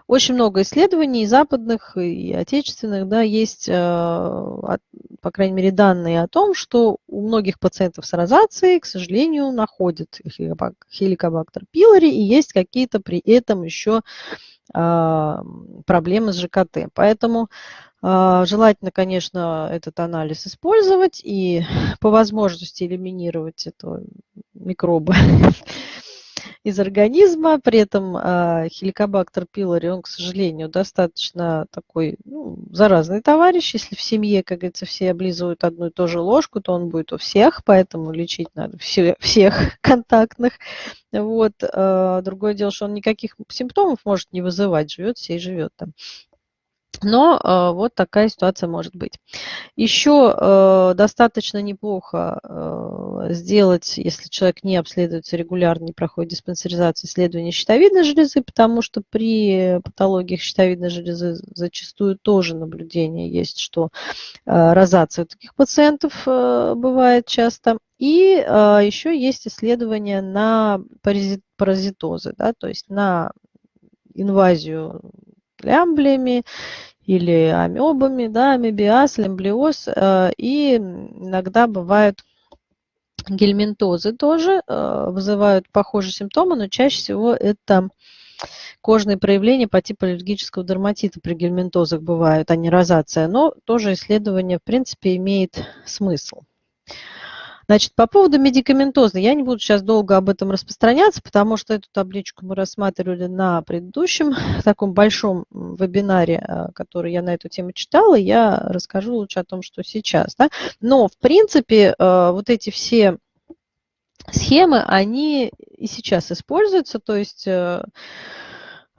S1: очень много исследований западных, и отечественных, да, есть, э, по крайней мере, данные о том, что у многих пациентов с розацией, к сожалению, находят хеликобактер пилори, и есть какие-то при этом еще а, проблемы с ЖКТ. Поэтому а, Желательно, конечно, этот анализ использовать и по возможности элиминировать этого микроба из организма. При этом э, хеликобактер пилори, он, к сожалению, достаточно такой ну, заразный товарищ. Если в семье, как говорится, все облизывают одну и ту же ложку, то он будет у всех, поэтому лечить надо все, всех контактных. Вот. Э, другое дело, что он никаких симптомов может не вызывать, живет все и живет там. Но э, вот такая ситуация может быть. Еще э, достаточно неплохо э, сделать, если человек не обследуется регулярно, не проходит диспансеризацию, исследование щитовидной железы, потому что при патологиях щитовидной железы зачастую тоже наблюдение есть, что э, розация у таких пациентов э, бывает часто. И э, еще есть исследование на паразит, паразитозы, да, то есть на инвазию лямблиями или амебами, да, амебиаз, лемблиоз, э, и иногда бывают гельминтозы тоже, э, вызывают похожие симптомы, но чаще всего это кожные проявления по типу аллергического дерматита при гельминтозах бывают, а не розация, но тоже исследование, в принципе, имеет смысл. Значит, по поводу медикаментоза, я не буду сейчас долго об этом распространяться, потому что эту табличку мы рассматривали на предыдущем таком большом вебинаре, э, который я на эту тему читала, я расскажу лучше о том, что сейчас. Да? Но, в принципе, э, вот эти все схемы, они и сейчас используются, то есть э,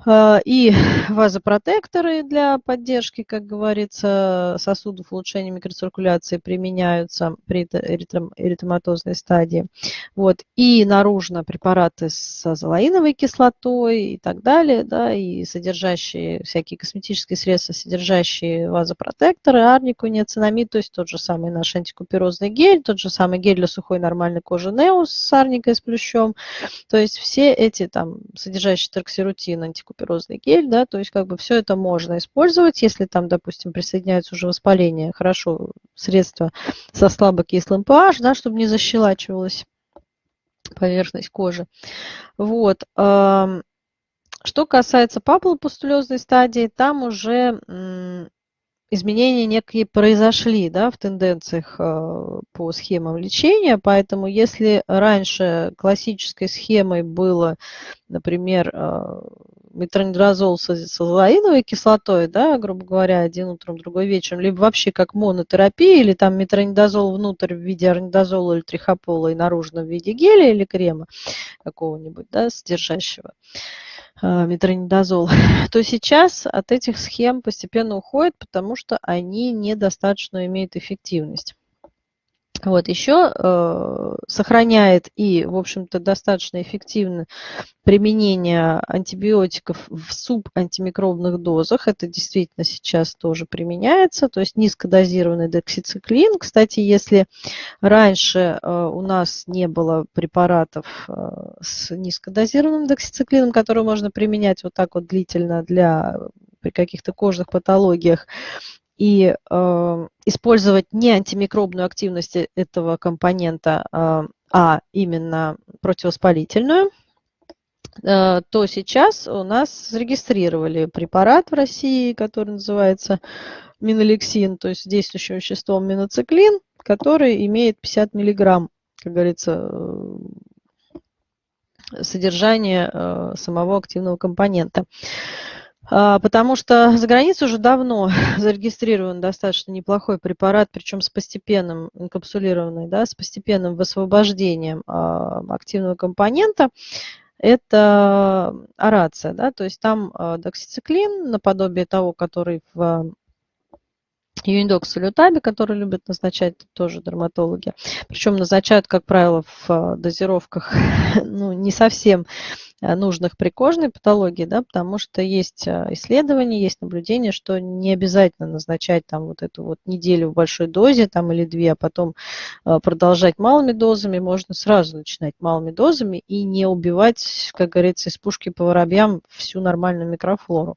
S1: и вазопротекторы для поддержки, как говорится, сосудов улучшения микроциркуляции применяются при эритематозной стадии. Вот. И наружно препараты с азолаиновой кислотой и так далее, да, и содержащие всякие косметические средства, содержащие вазопротекторы, арнику, неоцинамид, то есть тот же самый наш антикуперозный гель, тот же самый гель для сухой нормальной кожи Неус с арникой с плющом. То есть все эти там содержащие торксирутин, антикуперозный куперозный гель, да, то есть как бы все это можно использовать, если там, допустим, присоединяется уже воспаление, хорошо, средство со слабокислым pH, да, чтобы не защелачивалась поверхность кожи. Вот. Что касается папулопустулезной стадии, там уже изменения некие произошли да, в тенденциях э, по схемам лечения, поэтому если раньше классической схемой было, например, э, метронидразол с азолаиновой кислотой, да, грубо говоря, один утром, другой вечером, либо вообще как монотерапия, или там метронидазол внутрь в виде орнидазола или трихопола и наружно в виде геля или крема какого-нибудь, да, содержащего а, метронидазол, то сейчас от этих схем постепенно уходит, потому что они недостаточно имеют эффективность. Вот, еще э, сохраняет и, в общем-то, достаточно эффективно применение антибиотиков в субантимикробных дозах. Это действительно сейчас тоже применяется, то есть низкодозированный дексициклин. Кстати, если раньше э, у нас не было препаратов э, с низкодозированным дексициклином, который можно применять вот так вот длительно для при каких-то кожных патологиях, и э, использовать не антимикробную активность этого компонента, э, а именно противовоспалительную, э, то сейчас у нас зарегистрировали препарат в России, который называется минолексин, то есть действующим веществом миноциклин, который имеет 50 миллиграмм, как говорится, э, содержание э, самого активного компонента. А, потому что за границей уже давно зарегистрирован достаточно неплохой препарат, причем с постепенным, инкапсулированный, да, с постепенным высвобождением а, активного компонента. Это орация, да, то есть там а, доксициклин, наподобие того, который в Юниндокс салютаби, который любят назначать тоже дерматологи. Причем назначают, как правило, в дозировках ну, не совсем нужных при кожной патологии, да, потому что есть э, исследования, есть наблюдения, что не обязательно назначать там вот эту вот неделю в большой дозе там или две, а потом э, продолжать малыми дозами, можно сразу начинать малыми дозами и не убивать, как говорится, из пушки по воробьям всю нормальную микрофлору.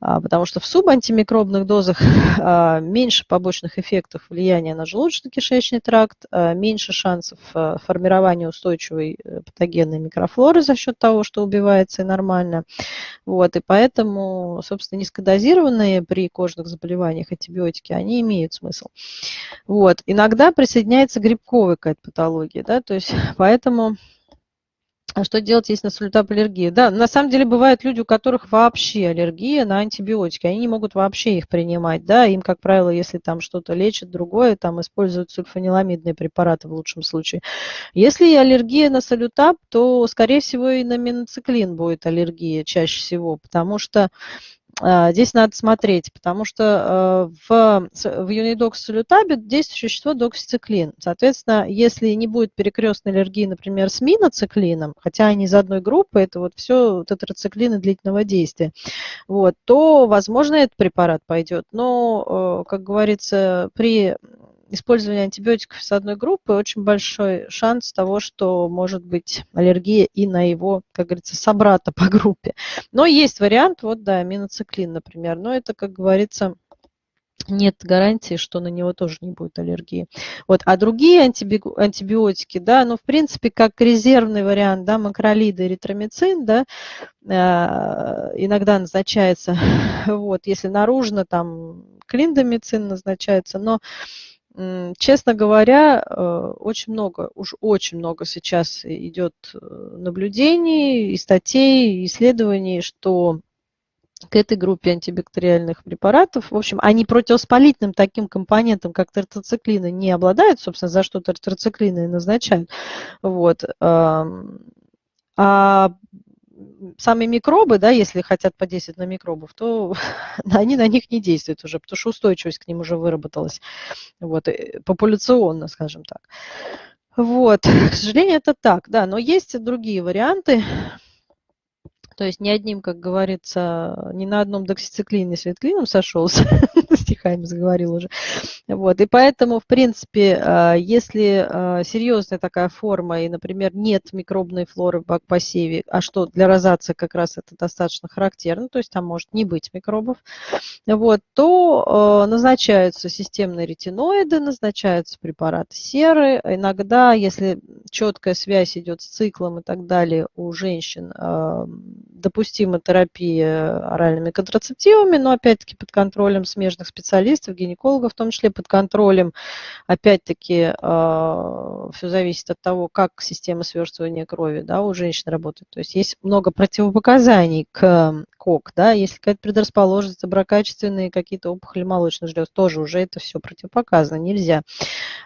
S1: А, потому что в субантимикробных дозах а, меньше побочных эффектов влияния на желудочно-кишечный тракт, а, меньше шансов формирования устойчивой э, патогенной микрофлоры за счет того, что убивается и нормально. Вот, и поэтому, собственно, низкодозированные при кожных заболеваниях антибиотики, они имеют смысл. Вот. Иногда присоединяется грибковая какая-то патология, да, то есть поэтому а что делать, если на солютап аллергия? Да, на самом деле бывают люди, у которых вообще аллергия на антибиотики. Они не могут вообще их принимать. Да? Им, как правило, если там что-то лечат другое, там используют сульфаниламидные препараты в лучшем случае. Если аллергия на солютап, то, скорее всего, и на миноциклин будет аллергия чаще всего, потому что здесь надо смотреть, потому что э, в, в юнидоксилютабе действует вещество доксициклин. Соответственно, если не будет перекрестной аллергии, например, с миноциклином, хотя они из одной группы, это вот все тетрациклины длительного действия, вот, то, возможно, этот препарат пойдет. Но, э, как говорится, при использование антибиотиков с одной группы очень большой шанс того, что может быть аллергия и на его, как говорится, собрата по группе. Но есть вариант, вот да, миноциклин, например, но это, как говорится, нет гарантии, что на него тоже не будет аллергии. Вот. А другие антибиотики, да, ну, в принципе, как резервный вариант, да, макролиды, эритромицин, да, э, иногда назначается, вот, если наружно, там, клиндомицин назначается, но Честно говоря, э, очень много, уж очень много сейчас идет э, наблюдений и статей, и исследований, что к этой группе антибактериальных препаратов, в общем, они противовоспалительным таким компонентом, как тетрациклины, не обладают, собственно, за что тетрациклины и назначают. Вот. А сами микробы, да, если хотят подействовать на микробов, то они на них не действуют уже, потому что устойчивость к ним уже выработалась, вот, э, популяционно, скажем так. Вот, к сожалению, это так, да, но есть другие варианты, то есть ни одним, как говорится, ни на одном доксициклине светклином сошелся, стихами заговорил уже. Вот. И поэтому, в принципе, а, если а, серьезная такая форма, и, например, нет микробной флоры в посеве, а что для розации как раз это достаточно характерно, то есть там может не быть микробов, вот, то а, назначаются системные ретиноиды, назначаются препараты серы. Иногда, если четкая связь идет с циклом и так далее у женщин, допустима терапия оральными контрацептивами, но опять-таки под контролем смежных специалистов, гинекологов в том числе, под контролем, опять-таки, а, все зависит от того, как система сверстывания крови да, у женщин работает. То есть есть много противопоказаний к КОК, да, если какая-то предрасположенность, доброкачественные какие-то опухоли молочных желез, тоже уже это все противопоказано, нельзя.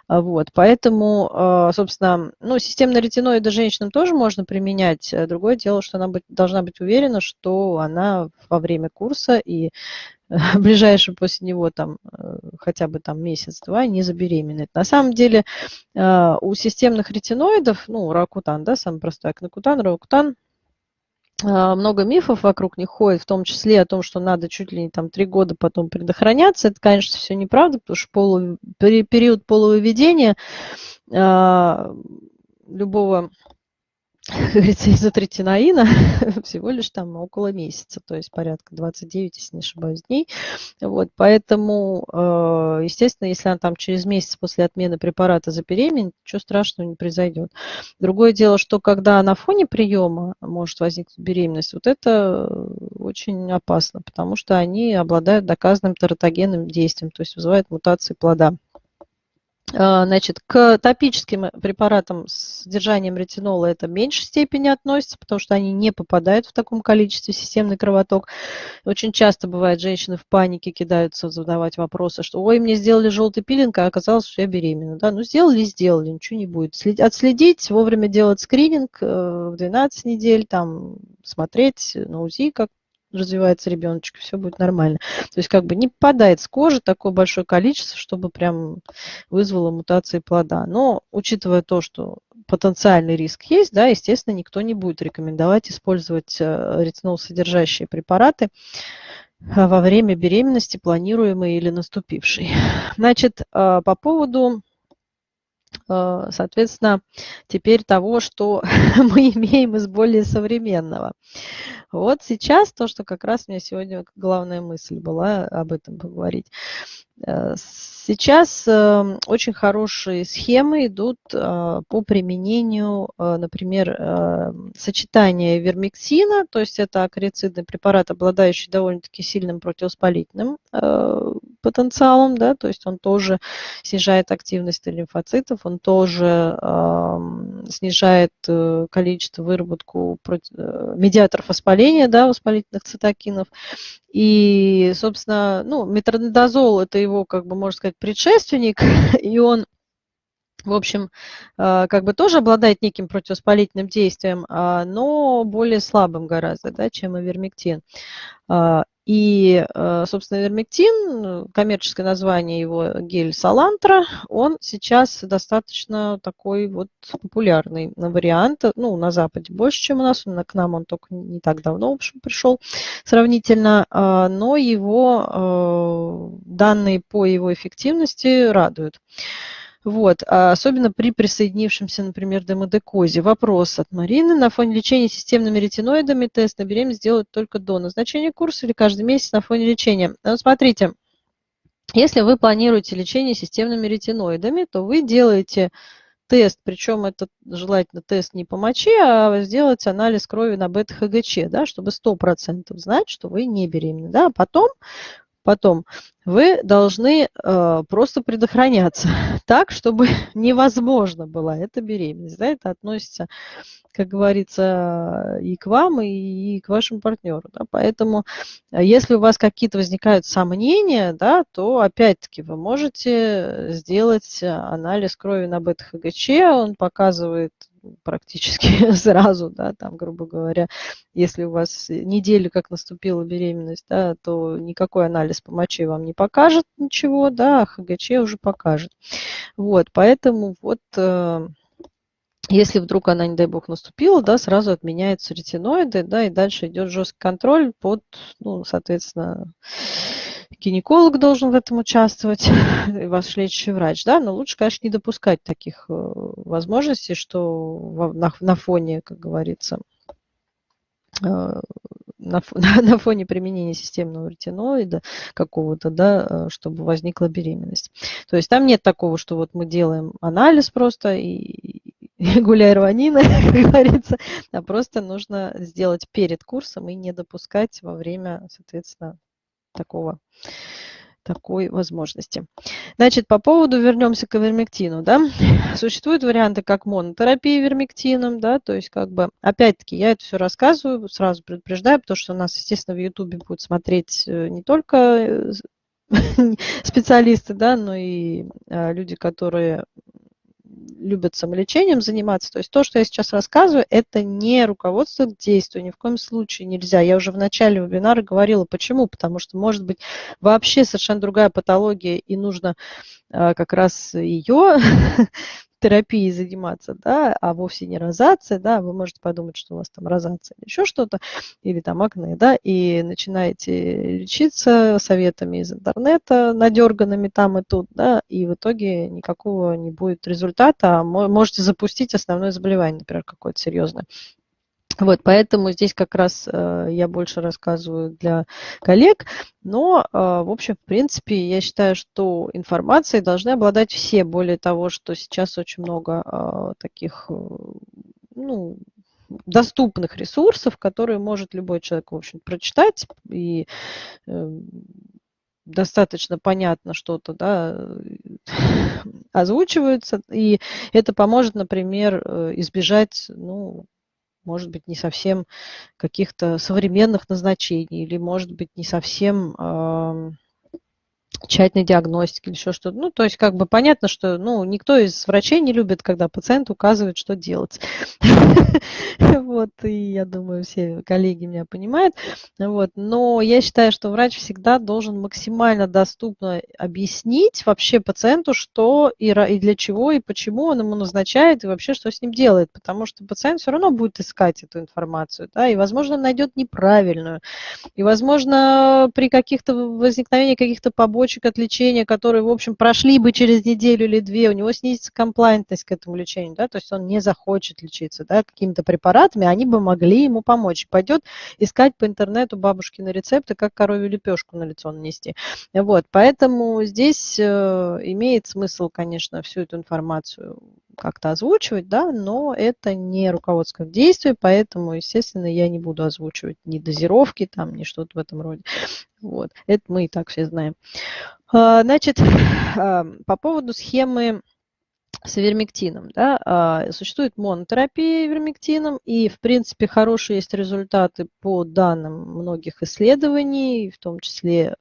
S1: А, вот, поэтому, а, собственно, ну, системные ретиноиды женщинам тоже можно применять. Другое дело, что она быть, должна быть уверена, что она во время курса и ближайший после него там э, хотя бы там месяц-два не забеременеет. На самом деле а, у системных ретиноидов, ну, ракутан, да, самый простой акнокутан, ракутан, а, много мифов вокруг них ходит, в том числе о том, что надо чуть ли не там три года потом предохраняться. Это, конечно, все неправда, потому что полу, период полувыведения э, любого говорится, изотретинаина всего лишь там около месяца, то есть порядка 29, если не ошибаюсь, дней. Вот, поэтому, э, естественно, если она там через месяц после отмены препарата забеременеет, ничего страшного не произойдет. Другое дело, что когда на фоне приема может возникнуть беременность, вот это очень опасно, потому что они обладают доказанным тератогенным действием, то есть вызывают мутации плода. А, значит, к топическим препаратам с содержанием ретинола это в меньшей степени относится, потому что они не попадают в таком количестве в системный кровоток. Очень часто бывает, женщины в панике кидаются задавать вопросы, что ой, мне сделали желтый пилинг, а оказалось, что я беременна. Да? Ну, сделали, сделали, ничего не будет. Отследить, вовремя делать скрининг э, в 12 недель, там, смотреть на УЗИ, как развивается ребеночек, все будет нормально. То есть как бы не попадает с кожи такое большое количество, чтобы прям вызвало мутации плода. Но учитывая то, что потенциальный риск есть, да, естественно, никто не будет рекомендовать использовать э, ретинол содержащие препараты э, во время беременности, планируемой или наступившей. Значит, э, по поводу соответственно, теперь того, что мы имеем из более современного. Вот сейчас то, что как раз у меня сегодня главная мысль была об этом поговорить. Э, сейчас эм, очень хорошие схемы идут э, по применению, э, например, сочетания вермиксина, то есть это акарицидный препарат, обладающий довольно-таки сильным противовоспалительным потенциалом, да, то есть он тоже снижает активность лимфоцитов, он тоже снижает количество выработку медиаторов воспаления, да, воспалительных цитокинов, и, собственно, ну, метронидозол – это его, как бы, можно сказать, предшественник, и он в общем, э, как бы тоже обладает неким противовоспалительным действием, а, но более слабым гораздо, да, чем ивермектин. И, э, собственно, вермектин, коммерческое название его гель Салантра, он сейчас достаточно такой вот популярный вариант. Ну, на Западе больше, чем у нас. К нам он только не так давно, в общем, пришел сравнительно. Но его э, данные по его эффективности радуют. Вот. А особенно при присоединившемся, например, демодекозе. Вопрос от Марины. На фоне лечения системными ретиноидами тест на беременность делают только до назначения курса или каждый месяц на фоне лечения? Ну, смотрите, если вы планируете лечение системными ретиноидами, то вы делаете тест, причем это желательно тест не по моче, а сделать анализ крови на бета-ХГЧ, да, чтобы 100% знать, что вы не беременны. Да. А потом Потом вы должны э, просто предохраняться так, чтобы невозможно была эта беременность. Да? Это относится, как говорится, и к вам, и, и к вашему партнеру. Да? Поэтому, э, если у вас какие-то возникают сомнения, да, то опять-таки вы можете сделать анализ крови на бета-ХГЧ. Он показывает практически сразу, да, там, грубо говоря, если у вас неделю как наступила беременность, да, то никакой анализ по моче вам не покажет ничего, да, а ХГЧ уже покажет. Вот, поэтому вот э, если вдруг она, не дай бог, наступила, да, сразу отменяются ретиноиды, да, и дальше идет жесткий контроль под, ну, соответственно, гинеколог должен в этом участвовать, и ваш лечащий врач, да, но лучше, конечно, не допускать таких э, возможностей, что на, на фоне, как говорится, э, на, на фоне применения системного ретиноида какого-то, да, э, чтобы возникла беременность. То есть там нет такого, что вот мы делаем анализ просто и гуляй рванина, как говорится, а просто нужно сделать перед курсом и не допускать во время, соответственно, такого такой возможности. Значит, по поводу, вернемся к вермектину, да, существуют варианты как монотерапия вермектином, да, то есть как бы, опять-таки, я это все рассказываю, сразу предупреждаю, потому что у нас, естественно, в Ютубе будут смотреть э, не только э, специалисты, да, но и а, люди, которые любят самолечением заниматься. То есть то, что я сейчас рассказываю, это не руководство к действию, ни в коем случае нельзя. Я уже в начале вебинара говорила, почему. Потому что может быть вообще совершенно другая патология, и нужно а, как раз ее терапией заниматься, да, а вовсе не розация, да, вы можете подумать, что у вас там розация или еще что-то, или там акне, да, и начинаете лечиться советами из интернета, надерганными там и тут, да, и в итоге никакого не будет результата, а можете запустить основное заболевание, например, какое-то серьезное. Вот, поэтому здесь как раз э, я больше рассказываю для коллег, но, э, в общем, в принципе, я считаю, что информацией должны обладать все, более того, что сейчас очень много э, таких, э, ну, доступных ресурсов, которые может любой человек, в общем, прочитать. И э, достаточно понятно что-то, да, озвучиваются, и это поможет, например, э, избежать, ну, может быть, не совсем каких-то современных назначений, или, может быть, не совсем тщательной диагностики или еще что-то. Ну, то есть, как бы понятно, что ну, никто из врачей не любит, когда пациент указывает, что делать. Вот, и я думаю, все коллеги меня понимают. Вот, но я считаю, что врач всегда должен максимально доступно объяснить вообще пациенту, что и, и для чего, и почему он ему назначает, и вообще, что с ним делает. Потому что пациент все равно будет искать эту информацию, да, и, возможно, найдет неправильную. И, возможно, при каких-то возникновении каких-то побочек от лечения, которые, в общем, прошли бы через неделю или две, у него снизится комплайнтность к этому лечению, да, то есть он не захочет лечиться, да, какими-то препаратами, они бы могли ему помочь. Пойдет искать по интернету бабушки на рецепты, как коровью лепешку на лицо нанести. Вот, поэтому здесь э, имеет смысл, конечно, всю эту информацию как-то озвучивать, да, но это не руководство к действию, поэтому, естественно, я не буду озвучивать ни дозировки, там, ни что-то в этом роде. Вот. Это мы и так все знаем. А, значит, а, по поводу схемы с вермектином. Да, а, существует монотерапия вермектином, и, в принципе, хорошие есть результаты по данным многих исследований, в том числе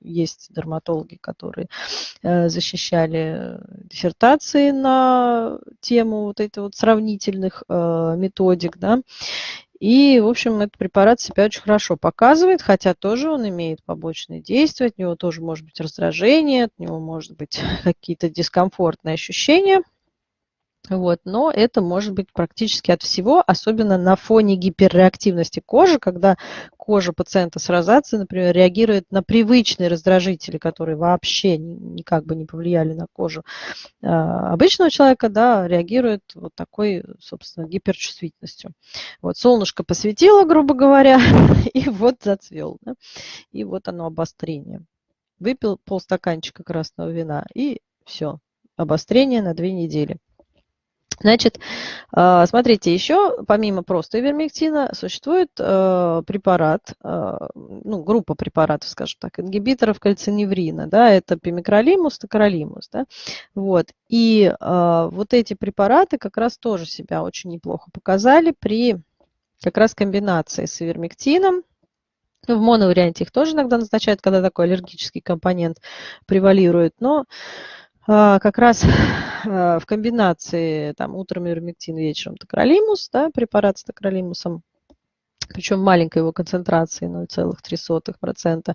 S1: есть дерматологи, которые защищали диссертации на тему вот этих вот сравнительных методик. Да, И, в общем, этот препарат себя очень хорошо показывает, хотя тоже он имеет побочные действия, от него тоже может быть раздражение, от него может быть какие-то дискомфортные ощущения – вот, но это может быть практически от всего, особенно на фоне гиперреактивности кожи, когда кожа пациента с розацией, например, реагирует на привычные раздражители, которые вообще никак бы не повлияли на кожу а, обычного человека, да, реагирует вот такой, собственно, гиперчувствительностью. Вот солнышко посветило, грубо говоря, и вот зацвел, да, и вот оно обострение. Выпил полстаканчика красного вина, и все, обострение на две недели. Значит, а, смотрите, еще помимо просто ивермектина существует э, препарат, э, ну, группа препаратов, скажем так, ингибиторов кальциневрина, да, это пимикролимус, токролимус, да, вот. И вот эти препараты как раз тоже себя очень неплохо показали при как раз комбинации с ивермектином, ну, в моноварианте их тоже иногда назначают, когда такой аллергический компонент превалирует, но а, как раз а, в комбинации там, утром ивермектин, вечером токролимус, да, препарат с токролимусом, причем маленькой его концентрации 0,03%,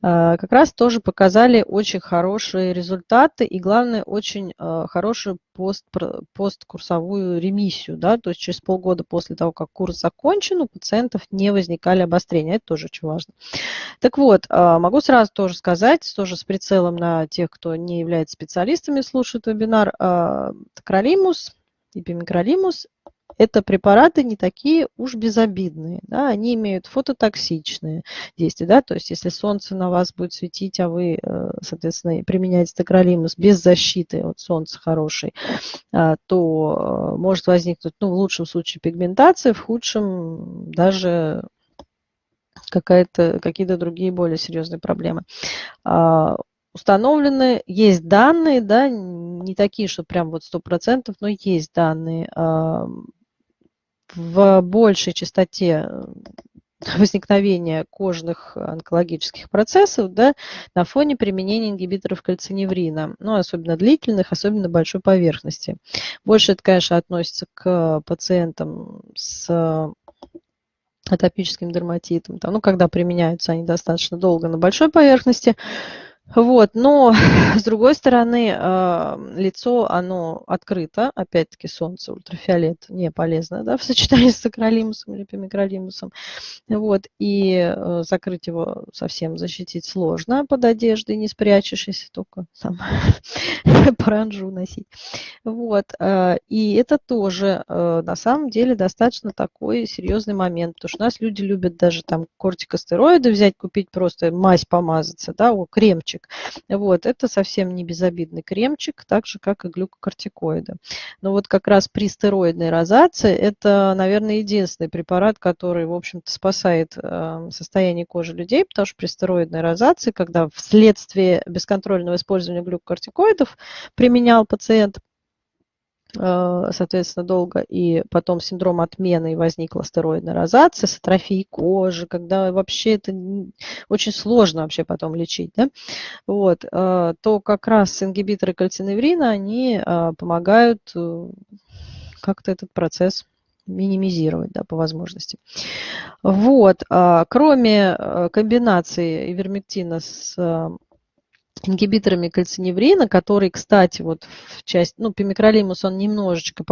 S1: а, как раз тоже показали очень хорошие результаты и, главное, очень а, хорошую пост, посткурсовую ремиссию. Да? То есть через полгода после того, как курс закончен, у пациентов не возникали обострения. Это тоже очень важно. Так вот, а, могу сразу тоже сказать, тоже с прицелом на тех, кто не является специалистами, слушает вебинар, Кролимус, эпимикролимус это препараты не такие уж безобидные, да, они имеют фототоксичные действия, да, то есть если солнце на вас будет светить, а вы, э, соответственно, применяете токролимус без защиты от солнца хорошей, а, то э, может возникнуть, ну, в лучшем случае пигментация, в худшем даже какие-то другие более серьезные проблемы. А, установлены, есть данные, да, не такие, что прям вот сто процентов, но есть данные в большей частоте э, возникновения кожных онкологических процессов да, на фоне применения ингибиторов кальциневрина, ну, особенно длительных, особенно большой поверхности. Больше это, конечно, относится к пациентам с атопическим дерматитом, там, ну, когда применяются они достаточно долго на большой поверхности, вот, но с другой стороны, а, лицо, оно открыто, опять-таки солнце, ультрафиолет не полезно, да, в сочетании с акролимусом или пимикролимусом, вот, и э, закрыть его совсем защитить сложно под одеждой, не спрячешь, если только там паранжу носить, вот, а, и это тоже э, на самом деле достаточно такой серьезный момент, потому что у нас люди любят даже там кортикостероиды взять, купить просто мазь помазаться, да, о, кремчик, кремчик. Вот, это совсем не безобидный кремчик, так же, как и глюкокортикоиды. Но вот как раз при стероидной розации это, наверное, единственный препарат, который, в общем-то, спасает э, состояние кожи людей, потому что при стероидной розации, когда вследствие бесконтрольного использования глюкокортикоидов применял пациент, соответственно, долго, и потом синдром отмены, и возникла стероидная розация с атрофией кожи, когда вообще это очень сложно вообще потом лечить, да, вот, э, то как раз ингибиторы кальциневрина, они э, помогают как-то этот процесс минимизировать, да, по возможности. Вот, кроме комбинации ивермектина с ингибиторами кальциневрина, который, кстати, вот в часть, ну, пимикролимус, он немножечко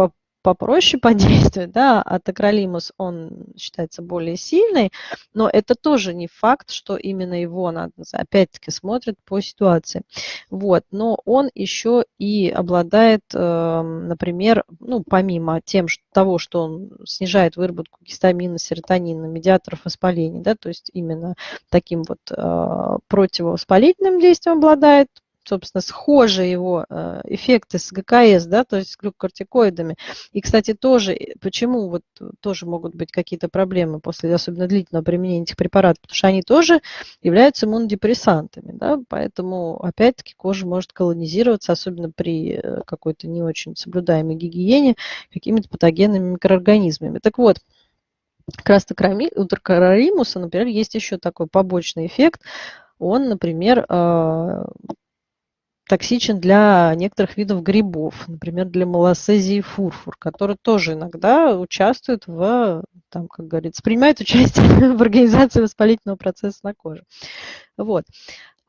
S1: попроще подействует, да, а токролимус, он считается более сильный, но это тоже не факт, что именно его надо, опять-таки, смотрят по ситуации. Вот, но он еще и обладает, эм, например, ну, помимо тем, что, того, что он снижает выработку гистамина, серотонина, медиаторов воспаления, да, то есть именно таким вот э, противовоспалительным действием обладает, собственно, схожи его э, эффекты с ГКС, да, то есть с глюкокортикоидами. И, кстати, тоже, э, почему вот тоже могут быть какие-то проблемы после особенно длительного применения этих препаратов, потому что они тоже являются иммунодепрессантами, да, поэтому, опять-таки, кожа может колонизироваться, особенно при э, какой-то не очень соблюдаемой гигиене, какими-то патогенными микроорганизмами. Так вот, как раз у тракаримуса, например, есть еще такой побочный эффект. Он, например, токсичен для некоторых видов грибов, например, для малосезии фурфур, который тоже иногда участвует в, там, как говорится, принимает участие в организации воспалительного процесса на коже. Вот.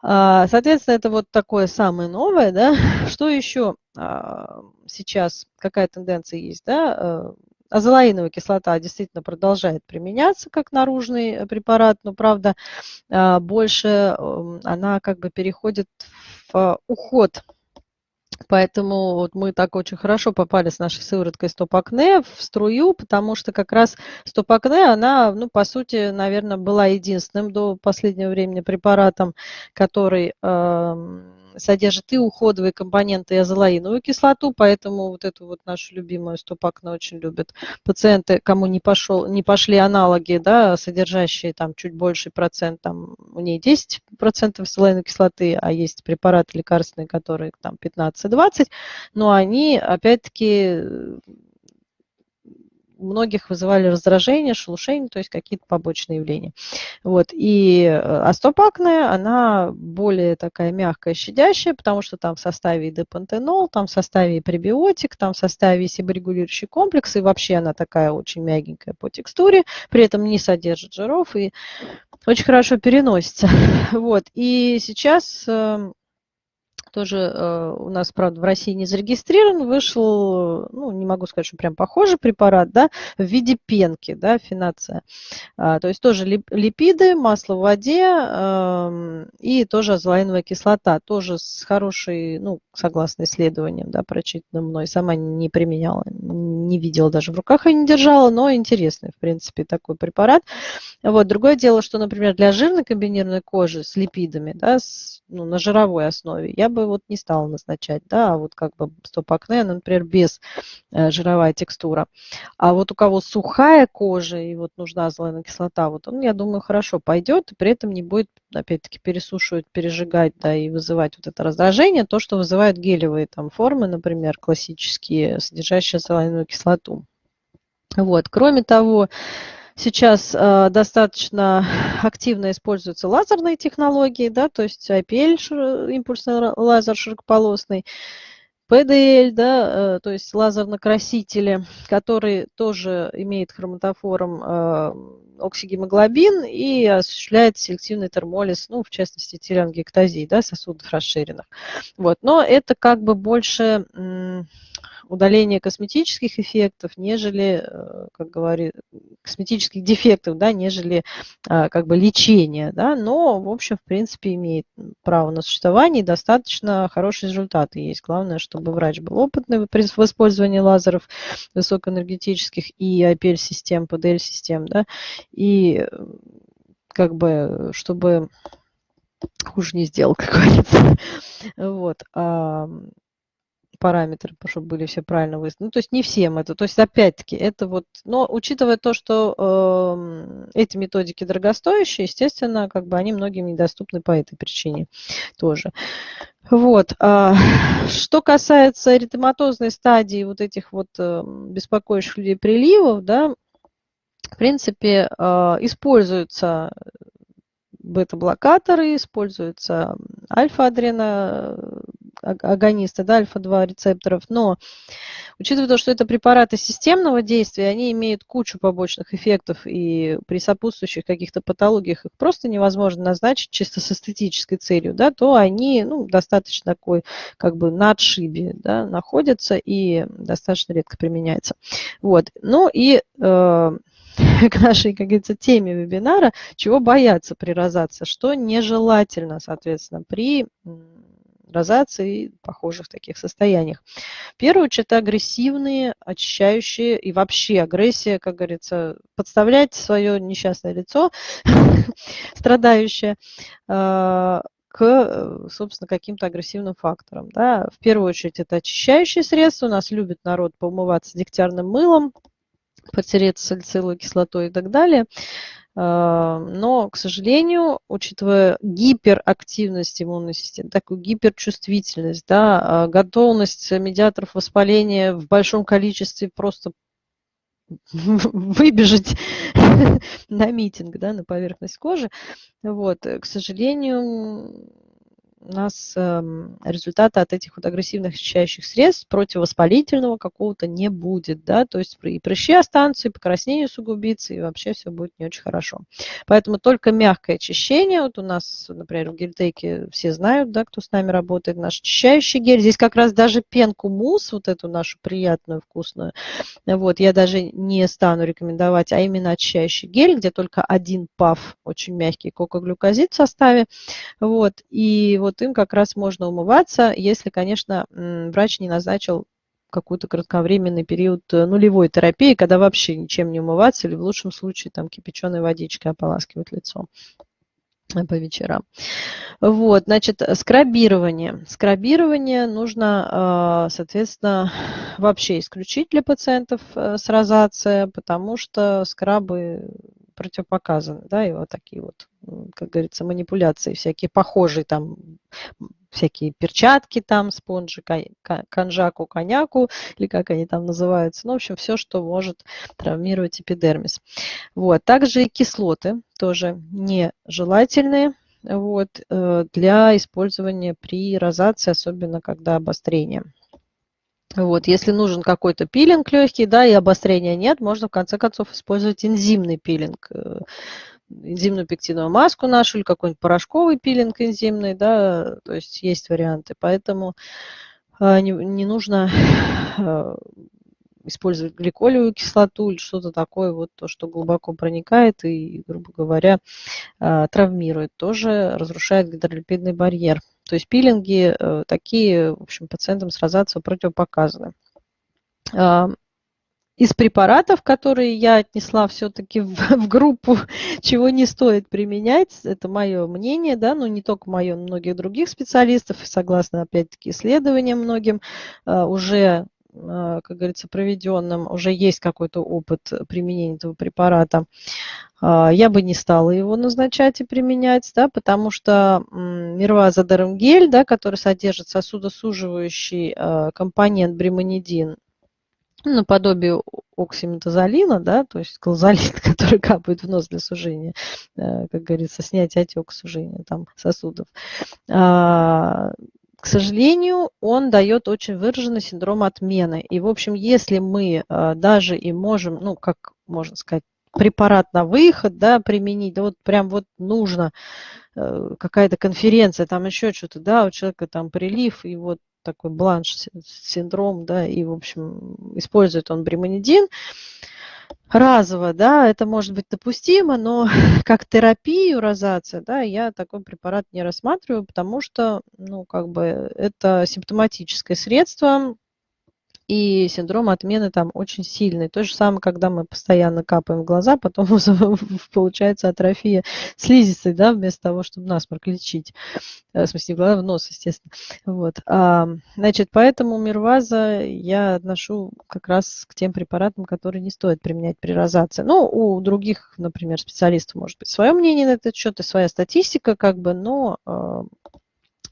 S1: А, соответственно, это вот такое самое новое, да. Что еще а, сейчас, какая тенденция есть, да? Э, азолаиновая кислота действительно продолжает применяться как наружный препарат, но, правда, а, больше эм, она как бы переходит в уход. Поэтому вот мы так очень хорошо попали с нашей сывороткой стоп-акне в струю, потому что как раз стоп-акне, она, ну, по сути, наверное, была единственным до последнего времени препаратом, который э, содержит и уходовые компоненты, и азолаиновую кислоту, поэтому вот эту вот нашу любимую стопакну очень любят пациенты, кому не, пошел, не пошли аналоги, да, содержащие там чуть больше процент, там у нее 10% азолаиновой кислоты, а есть препараты лекарственные, которые там 15-20, но они опять-таки многих вызывали раздражение, шелушение, то есть какие-то побочные явления. Вот. И э, астопакная, она более такая мягкая, щадящая, потому что там в составе и депантенол, там в составе и пребиотик, там в составе и себорегулирующий комплекс, и вообще она такая очень мягенькая по текстуре, при этом не содержит жиров и очень хорошо переносится. Вот. И сейчас эм, тоже э, у нас, правда, в России не зарегистрирован, вышел, ну, не могу сказать, что прям похожий препарат, да, в виде пенки, да, финация. А, то есть тоже липиды, масло в воде э, и тоже азолаиновая кислота, тоже с хорошей, ну, согласно исследованиям, да, прочитанным мной, сама не применяла, не видела даже в руках и не держала, но интересный, в принципе, такой препарат. Вот, другое дело, что, например, для жирной комбинированной кожи с липидами, да, с, ну, на жировой основе, я бы вот не стала назначать, да, а вот как бы стоп-акне, например, без э, жировая текстура. А вот у кого сухая кожа и вот нужна азолаиновая кислота, вот он, я думаю, хорошо пойдет, и при этом не будет, опять-таки, пересушивать, пережигать, да, и вызывать вот это раздражение, то, что вызывают гелевые там формы, например, классические, содержащие азолаиновую кислоту. Вот. Кроме того, Сейчас э, достаточно активно используются лазерные технологии, да, то есть IPL, импульсный лазер широкополосный, PDL, да, э, то есть лазернокрасители, который тоже имеет хроматофором э, оксигемоглобин и осуществляет селективный термолиз, ну, в частности, телеангиэктазии, да, сосудов расширенных. Вот. Но это как бы больше удаление косметических эффектов, нежели, э, как говорит, косметических дефектов, да, нежели а, как бы лечение, да, но, в общем, в принципе, имеет право на существование и достаточно хорошие результаты есть. Главное, чтобы врач был опытный в использовании лазеров высокоэнергетических и IPL-систем, PDL-систем, да, и как бы, чтобы хуже не сделал, как говорится. Вот параметры, чтобы были все правильно выставлены. Ну, то есть не всем это. То есть, опять-таки, это вот... Но учитывая то, что э, эти методики дорогостоящие, естественно, как бы они многим недоступны по этой причине тоже. Вот. А, что касается эритематозной стадии вот этих вот э, беспокоящих людей приливов, да, в принципе, э, используются бета-блокаторы, используются альфа-адрена агонисты, да, альфа-2 рецепторов, но учитывая то, что это препараты системного действия, они имеют кучу побочных эффектов, и при сопутствующих каких-то патологиях их просто невозможно назначить чисто с эстетической целью, да, то они ну, достаточно такой как бы на отшибе да, находятся и достаточно редко применяются. Вот. Ну и э, к нашей, как говорится, теме вебинара, чего бояться при розации, что нежелательно, соответственно, при розации и похожих таких состояниях. В первую очередь, агрессивные, очищающие и вообще агрессия, как говорится, подставлять свое несчастное лицо, страдающее, а, к, собственно, каким-то агрессивным факторам. Да. В первую очередь это очищающие средства. У нас любит народ поумываться дегтярным мылом, потереться салициловой кислотой и так далее. А, но, к сожалению, учитывая гиперактивность иммунной системы, такую гиперчувствительность, да, а, готовность медиаторов воспаления в большом количестве просто выбежать на митинг, да, на поверхность кожи, вот, к сожалению, у нас эм, результата от этих вот агрессивных очищающих средств противовоспалительного какого-то не будет, да, то есть и прыщи останутся, и покраснение усугубится, и вообще все будет не очень хорошо. Поэтому только мягкое очищение, вот у нас, например, в гельтеке все знают, да, кто с нами работает, наш очищающий гель, здесь как раз даже пенку мусс, вот эту нашу приятную, вкусную, вот, я даже не стану рекомендовать, а именно очищающий гель, где только один паф, очень мягкий кокоглюкозид в составе, вот, и вот вот им как раз можно умываться, если, конечно, врач не назначил какой-то кратковременный период э, нулевой терапии, когда вообще ничем не умываться или в лучшем случае там кипяченой водичкой ополаскивать лицо э, по вечерам. Вот, значит, скрабирование. Скрабирование нужно, э, соответственно, вообще исключить для пациентов с розацией, потому что скрабы противопоказаны, да, и вот такие вот, как говорится, манипуляции всякие, похожие там, всякие перчатки там, спонжи, конжаку, коняку, или как они там называются, ну, в общем, все, что может травмировать эпидермис. Вот, также и кислоты тоже нежелательные, вот, э, для использования при розации, особенно когда обострение. Вот, если нужен какой-то пилинг легкий, да, и обострения нет, можно в конце концов использовать энзимный пилинг, э, энзимную пектиновую маску нашу или какой-нибудь порошковый пилинг энзимный, да, то есть есть варианты. Поэтому э, не, не нужно э, использовать гликолевую кислоту или что-то такое, вот то, что глубоко проникает и, грубо говоря, травмирует, тоже разрушает гидролипидный барьер. То есть пилинги э, такие, в общем, пациентам с розацией противопоказаны. Из препаратов, которые я отнесла все-таки в, в группу, чего не стоит применять, это мое мнение, да, но не только мое, многих других специалистов, согласно, опять-таки, исследованиям многим, а, уже как говорится, проведенным, уже есть какой-то опыт применения этого препарата. А, я бы не стала его назначать и применять, да, потому что мирвазодермгель, да, который содержит сосудосуживающий а, компонент бремонидин, ну, наподобие оксиметазолина, да, то есть колзолин, который капает в нос для сужения, э, как говорится, снять отек сужения там, сосудов. Сожалению, он дает очень выраженный синдром отмены. И, в общем, если мы даже и можем, ну, как можно сказать, препарат на выход, да, применить, да вот прям вот нужно э, какая-то конференция, там еще что-то, да, у человека там прилив, и вот такой бланш синдром, да, и, в общем, использует он бремонидин разово, да, это может быть допустимо, но как терапию розация, да, я такой препарат не рассматриваю, потому что, ну, как бы это симптоматическое средство, и синдром отмены там очень сильный. То же самое, когда мы постоянно капаем в глаза, потом получается атрофия слизистой, да, вместо того, чтобы насморк лечить. Э, в смысле, в глаза, в нос, естественно. Вот. А, значит, поэтому мирваза я отношу как раз к тем препаратам, которые не стоит применять при розации. Ну, у других, например, специалистов может быть свое мнение на этот счет и своя статистика, как бы, но а,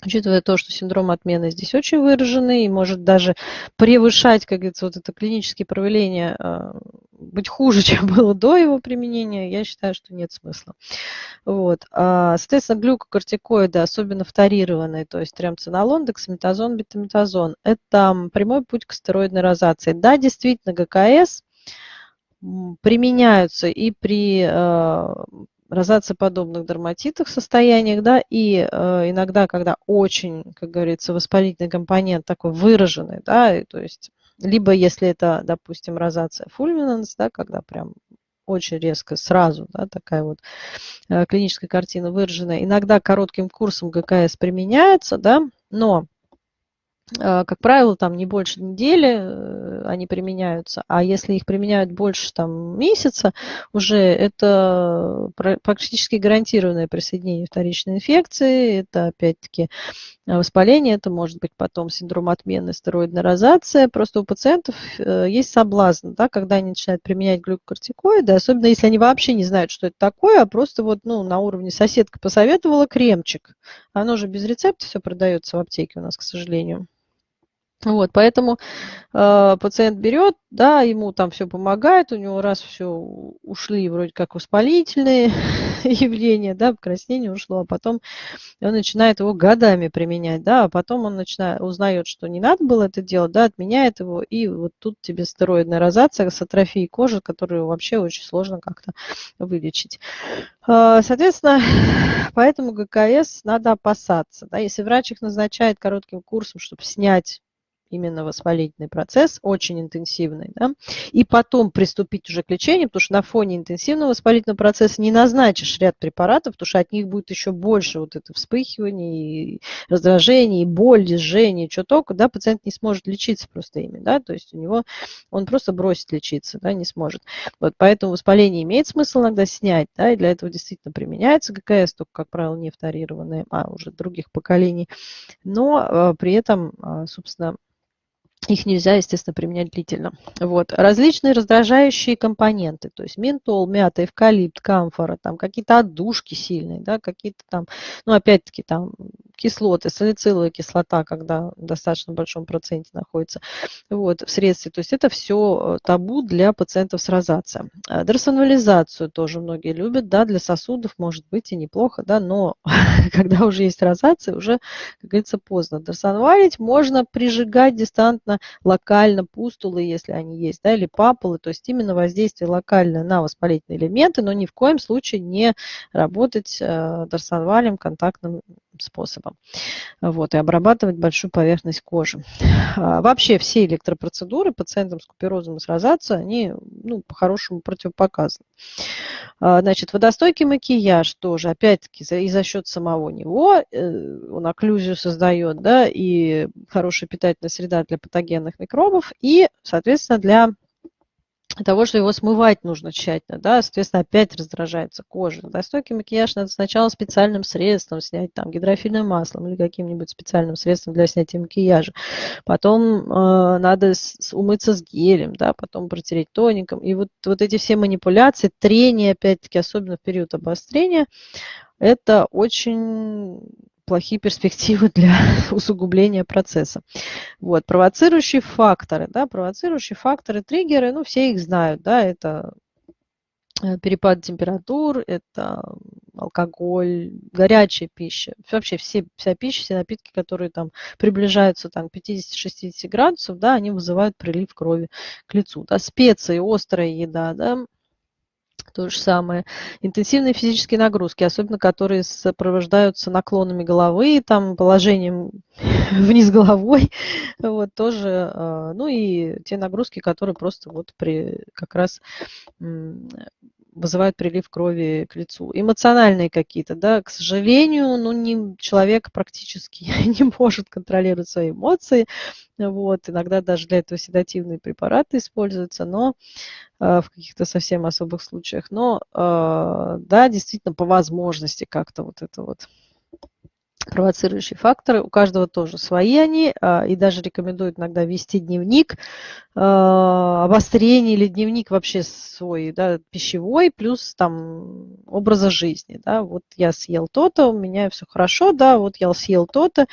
S1: учитывая то, что синдром отмены здесь очень выраженный и может даже превышать, как говорится, вот это клинические проявления, а, быть хуже, чем было до его применения, я считаю, что нет смысла. Вот. А, соответственно, глюкокортикоиды, особенно вторированные, то есть тремцинолон, дексаметазон, бетаметазон, это прямой путь к стероидной розации. Да, действительно, ГКС применяются и при розациоподобных дерматитах состояниях, да, и э, иногда, когда очень, как говорится, воспалительный компонент такой выраженный, да, и, то есть либо если это, допустим, розация фульминанс, да, когда прям очень резко, сразу, да, такая вот э, клиническая картина выраженная. Иногда коротким курсом ГКС применяется, да, но как правило, там не больше недели э, они применяются, а если их применяют больше там, месяца, уже это практически гарантированное присоединение вторичной инфекции, это опять-таки воспаление, это может быть потом синдром отмены, стероидная розация. Просто у пациентов э, есть соблазн, да, когда они начинают применять глюкокортикоиды, особенно если они вообще не знают, что это такое, а просто вот ну, на уровне соседка посоветовала кремчик. Оно же без рецепта все продается в аптеке у нас, к сожалению. Вот, поэтому э, пациент берет, да, ему там все помогает, у него раз все ушли вроде как воспалительные явление, да, покраснение ушло, а потом он начинает его годами применять, да, а потом он начинает, узнает, что не надо было это делать, да, отменяет его, и вот тут тебе стероидная розация с атрофией кожи, которую вообще очень сложно как-то вылечить. А, соответственно, поэтому ГКС надо опасаться, да, если врач их назначает коротким курсом, чтобы снять именно воспалительный процесс, очень интенсивный, да, и потом приступить уже к лечению, потому что на фоне интенсивного воспалительного процесса не назначишь ряд препаратов, потому что от них будет еще больше вот это вспыхивание, и раздражение, и боль, и что только, да, пациент не сможет лечиться просто ими, да, то есть у него, он просто бросит лечиться, да, не сможет. Вот поэтому воспаление имеет смысл иногда снять, да, и для этого действительно применяется ГКС, только, как правило, не вторированные, а уже других поколений, но э, при этом, э, собственно, их нельзя, естественно, применять длительно. Вот. Различные раздражающие компоненты, то есть ментол, мята, эвкалипт, камфора, там какие-то отдушки сильные, да, какие-то там, ну, опять-таки, там кислоты, салициловая кислота, когда в достаточно большом проценте находится вот, в средстве. То есть это все э, табу для пациентов с розацией. А Дерсонализацию тоже многие любят, да, для сосудов может быть и неплохо, да, но когда уже есть розация, уже, как говорится, поздно. Дерсонвалить можно прижигать дистантно локально пустулы, если они есть, да, или папулы, то есть именно воздействие локально на воспалительные элементы, но ни в коем случае не работать э, дарсонвалем контактным способом. Вот, и обрабатывать большую поверхность кожи. А, вообще все электропроцедуры пациентам с куперозом и с розацией, они ну, по-хорошему противопоказаны. А, значит, водостойкий макияж тоже, опять-таки, и за счет самого него, э, он окклюзию создает, да, и хорошая питательная среда для патогенных микробов, и, соответственно, для того, что его смывать нужно тщательно, да, соответственно, опять раздражается кожа. Достойкий макияж надо сначала специальным средством снять, там, гидрофильным маслом или каким-нибудь специальным средством для снятия макияжа. Потом э, надо с, умыться с гелем, да, потом протереть тоником. И вот, вот эти все манипуляции, трение, опять-таки, особенно в период обострения, это очень плохие перспективы для усугубления процесса. Вот, провоцирующие факторы, да, провоцирующие факторы, триггеры, ну, все их знают, да, это э, перепад температур, это алкоголь, горячая пища, вообще все, вся пища, все напитки, которые там приближаются там, к 50-60 градусов, да, они вызывают прилив крови к лицу. Да, специи, острая еда, да, то же самое. Интенсивные физические нагрузки, особенно которые сопровождаются наклонами головы, там, положением вниз головой, вот, тоже, а, ну и те нагрузки, которые просто вот при, как раз вызывают прилив крови к лицу. Эмоциональные какие-то, да, к сожалению, ну, не, человек практически не может контролировать свои эмоции, вот, иногда даже для этого седативные препараты используются, но э, в каких-то совсем особых случаях, но, э, да, действительно, по возможности как-то вот это вот провоцирующие факторы. У каждого тоже свои они, а, и даже рекомендуют иногда вести дневник а, обострение или дневник вообще свой, да, пищевой, плюс там образа жизни, да, вот я съел то-то, у меня все хорошо, да, вот я съел то-то,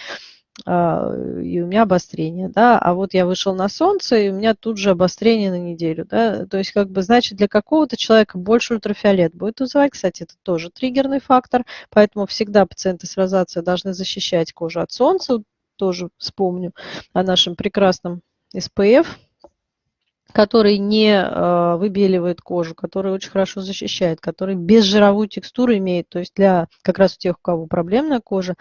S1: и у меня обострение, да, а вот я вышел на солнце, и у меня тут же обострение на неделю, да, то есть как бы, значит, для какого-то человека больше ультрафиолет будет вызывать, кстати, это тоже триггерный фактор, поэтому всегда пациенты с розацией должны защищать кожу от солнца, тоже вспомню о нашем прекрасном SPF, который не э, выбеливает кожу, который очень хорошо защищает, который безжировую текстуру имеет. То есть для как раз у тех, у кого проблемная кожа,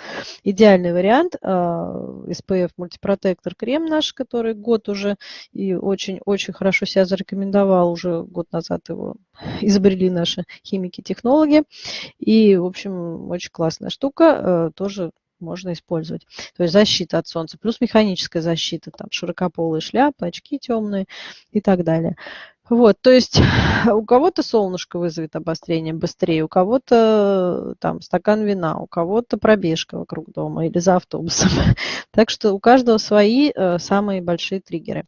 S1: идеальный вариант э, SPF мультипротектор крем наш, который год уже и очень-очень хорошо себя зарекомендовал, уже год назад его изобрели наши химики-технологи. И, в общем, очень классная штука, э, тоже можно использовать. То есть защита от солнца, плюс механическая защита, там широкополые шляпы, очки темные и так далее. Вот, то есть у кого-то солнышко вызовет обострение быстрее, у кого-то там стакан вина, у кого-то пробежка вокруг дома или за автобусом. Так что у каждого свои э, самые большие триггеры.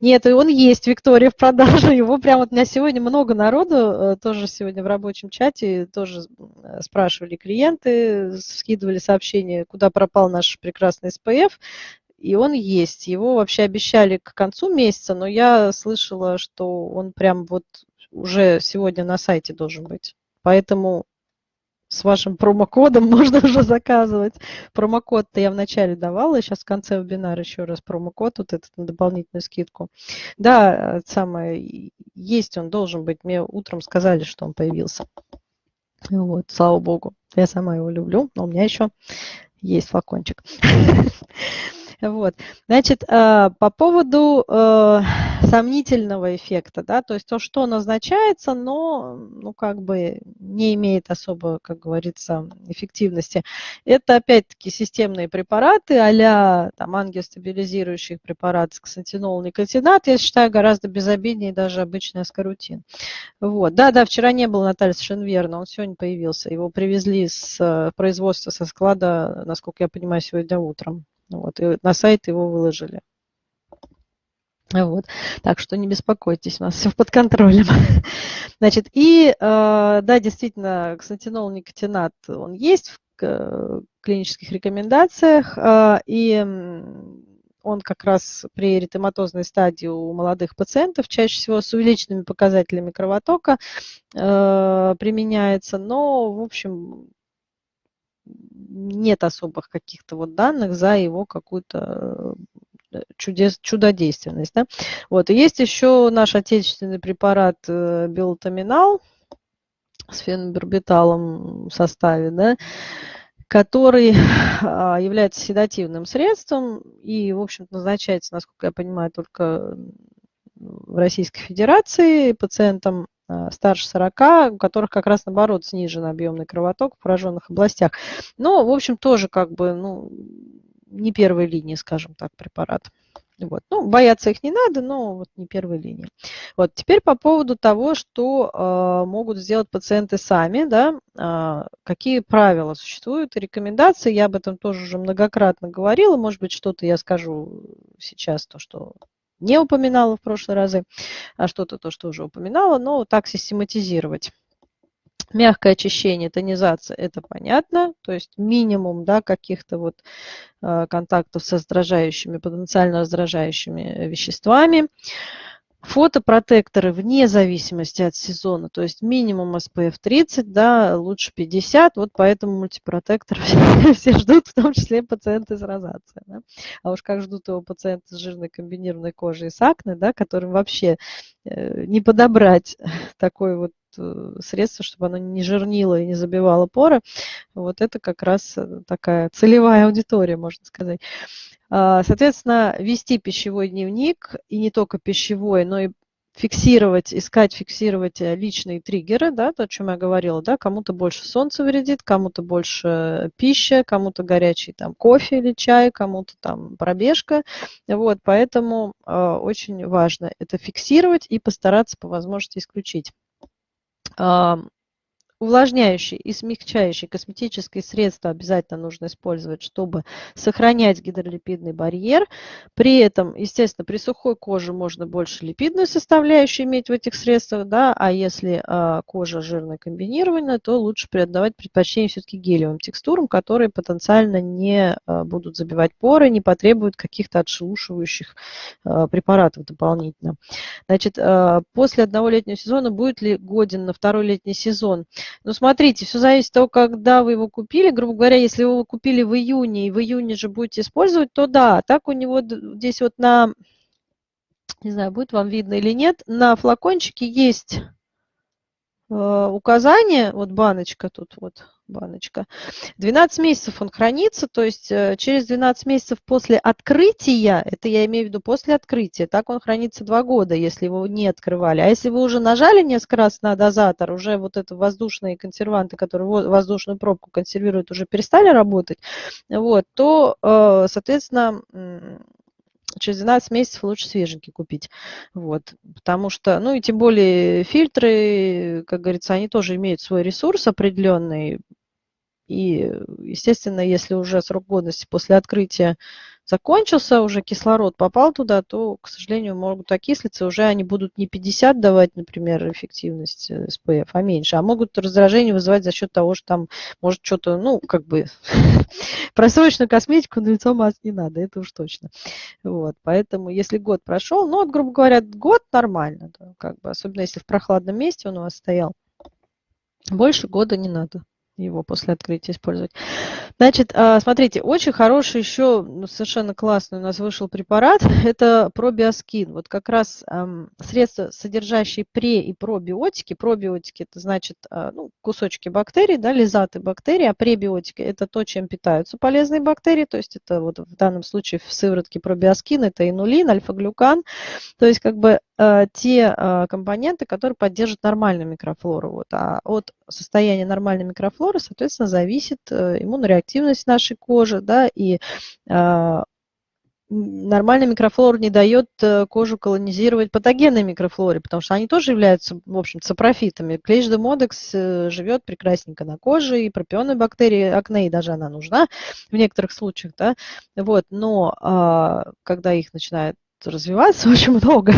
S1: Нет, и он есть, Виктория, в продаже. Его прямо вот у меня сегодня много народу, э, тоже сегодня в рабочем чате, тоже э, спрашивали клиенты, скидывали сообщения, куда пропал наш прекрасный SPF и он есть. Его вообще обещали к концу месяца, но я слышала, что он прям вот уже сегодня на сайте должен быть. Поэтому с вашим промокодом можно уже заказывать. Промокод-то я вначале давала, сейчас в конце вебинара еще раз промокод вот этот на дополнительную скидку. Да, самое, есть он, должен быть. Мне утром сказали, что он появился. Вот, слава богу. Я сама его люблю, но у меня еще есть флакончик. Вот. Значит, э, по поводу э, сомнительного эффекта, да, то есть то, что назначается, но, ну, как бы не имеет особо, как говорится, эффективности. Это, опять-таки, системные препараты а-ля там, ангиостабилизирующих препаратов, ксантинол, никотинат, я считаю, гораздо безобиднее даже обычный аскорутин. Вот. Да, да, вчера не было Наталья совершенно верно, он сегодня появился. Его привезли с э, производства, со склада, насколько я понимаю, сегодня утром. Вот, и на сайт его выложили. Вот. Так что не беспокойтесь, у нас все под контролем. Значит, и э, да, действительно, ксантинол, никотинат, он есть в клинических рекомендациях, э, и он как раз при эритематозной стадии у молодых пациентов чаще всего с увеличенными показателями кровотока э, применяется, но, в общем, нет особых каких-то вот данных за его какую-то э, чудес, чудодейственность. Да? Вот. И есть еще наш отечественный препарат э, биотаминал с фенобарбиталом в составе, да, который а, является седативным средством и, в общем назначается, насколько я понимаю, только в Российской Федерации пациентам старше 40, у которых как раз наоборот снижен объемный кровоток в пораженных областях. Но, в общем, тоже как бы, ну, не первой линии, скажем так, препарат. Вот. Ну, бояться их не надо, но вот не первой линии. Вот. Теперь по поводу того, что э, могут сделать пациенты сами, да, э, какие правила существуют, рекомендации, я об этом тоже уже многократно говорила, может быть, что-то я скажу сейчас, то, что не упоминала в прошлые разы, а что-то то, что уже упоминала, но так систематизировать. Мягкое очищение, тонизация, это понятно, то есть минимум да, каких-то вот э, контактов с раздражающими, потенциально раздражающими веществами. Фотопротекторы вне зависимости от сезона, то есть минимум SPF 30, да, лучше 50, вот поэтому мультипротектор все, ждут, в том числе пациенты с розацией. Да. А уж как ждут его пациенты с жирной комбинированной кожей и с акне, да, которым вообще э, не подобрать такое вот средство, чтобы оно не жирнило и не забивало поры. Вот это как раз э, такая целевая аудитория, можно сказать. А, соответственно, вести пищевой дневник, и не только пищевой, но и фиксировать, искать, фиксировать э, личные триггеры, да, то, о чем я говорила, да, кому-то больше солнце вредит, кому-то больше пища, кому-то горячий там кофе или чай, кому-то там пробежка, вот, поэтому э, очень важно это фиксировать и постараться по возможности исключить. um, Увлажняющие и смягчающие косметические средства обязательно нужно использовать, чтобы сохранять гидролипидный барьер. При этом, естественно, при сухой коже можно больше липидную составляющую иметь в этих средствах, да, а если а, кожа жирная комбинированная, то лучше отдавать предпочтение все-таки гелевым текстурам, которые потенциально не а, будут забивать поры, не потребуют каких-то отшелушивающих а, препаратов дополнительно. Значит, а, после одного летнего сезона будет ли годен на второй летний сезон? Ну, смотрите, все зависит от того, когда вы его купили. Грубо говоря, если вы его купили в июне, и в июне же будете использовать, то да, так у него здесь вот на, не знаю, будет вам видно или нет, на флакончике есть указание, вот баночка тут вот, баночка. 12 месяцев он хранится, то есть э, через 12 месяцев после открытия, это я имею в виду после открытия, так он хранится 2 года, если его не открывали. А если вы уже нажали несколько раз на дозатор, уже вот это воздушные консерванты, которые воздушную пробку консервируют, уже перестали работать, вот, то, э, соответственно, через 12 месяцев лучше свеженький купить. Вот. Потому что, ну и тем более фильтры, как говорится, они тоже имеют свой ресурс определенный. И, естественно, если уже срок годности после открытия закончился, уже кислород попал туда, то, к сожалению, могут окислиться, уже они будут не 50 давать, например, эффективность SPF, а меньше, а могут раздражение вызывать за счет того, что там может что-то, ну, как бы, просроченную косметику на лицо мазать не надо, это уж точно. Вот, поэтому, если год прошел, ну, вот, грубо говоря, год нормально, да, как бы, особенно если в прохладном месте он у вас стоял, больше года не надо. Его после открытия использовать. Значит, а, смотрите, очень хороший еще, ну, совершенно классный у нас вышел препарат, это пробиоскин. Вот как раз средства, содержащие пре- и пробиотики. Пробиотики – это значит э, ну, кусочки бактерий, да, лизаты бактерий, а пребиотики – это то, чем питаются полезные бактерии, то есть это вот в данном случае в сыворотке пробиоскин, это инулин, альфа-глюкан, то есть как бы те э, компоненты, которые поддерживают нормальную микрофлору. Вот, а от состояния нормальной микрофлоры, соответственно, зависит э, иммунореактивность нашей кожи, да, и э, нормальная микрофлора не дает э, кожу колонизировать патогенной микрофлоре, потому что они тоже являются, в общем, сапрофитами. Клещ демодекс живет прекрасненько на коже, и пропионные бактерии, акне, даже она нужна в некоторых случаях, да, вот, но а, когда их начинает развиваться очень много,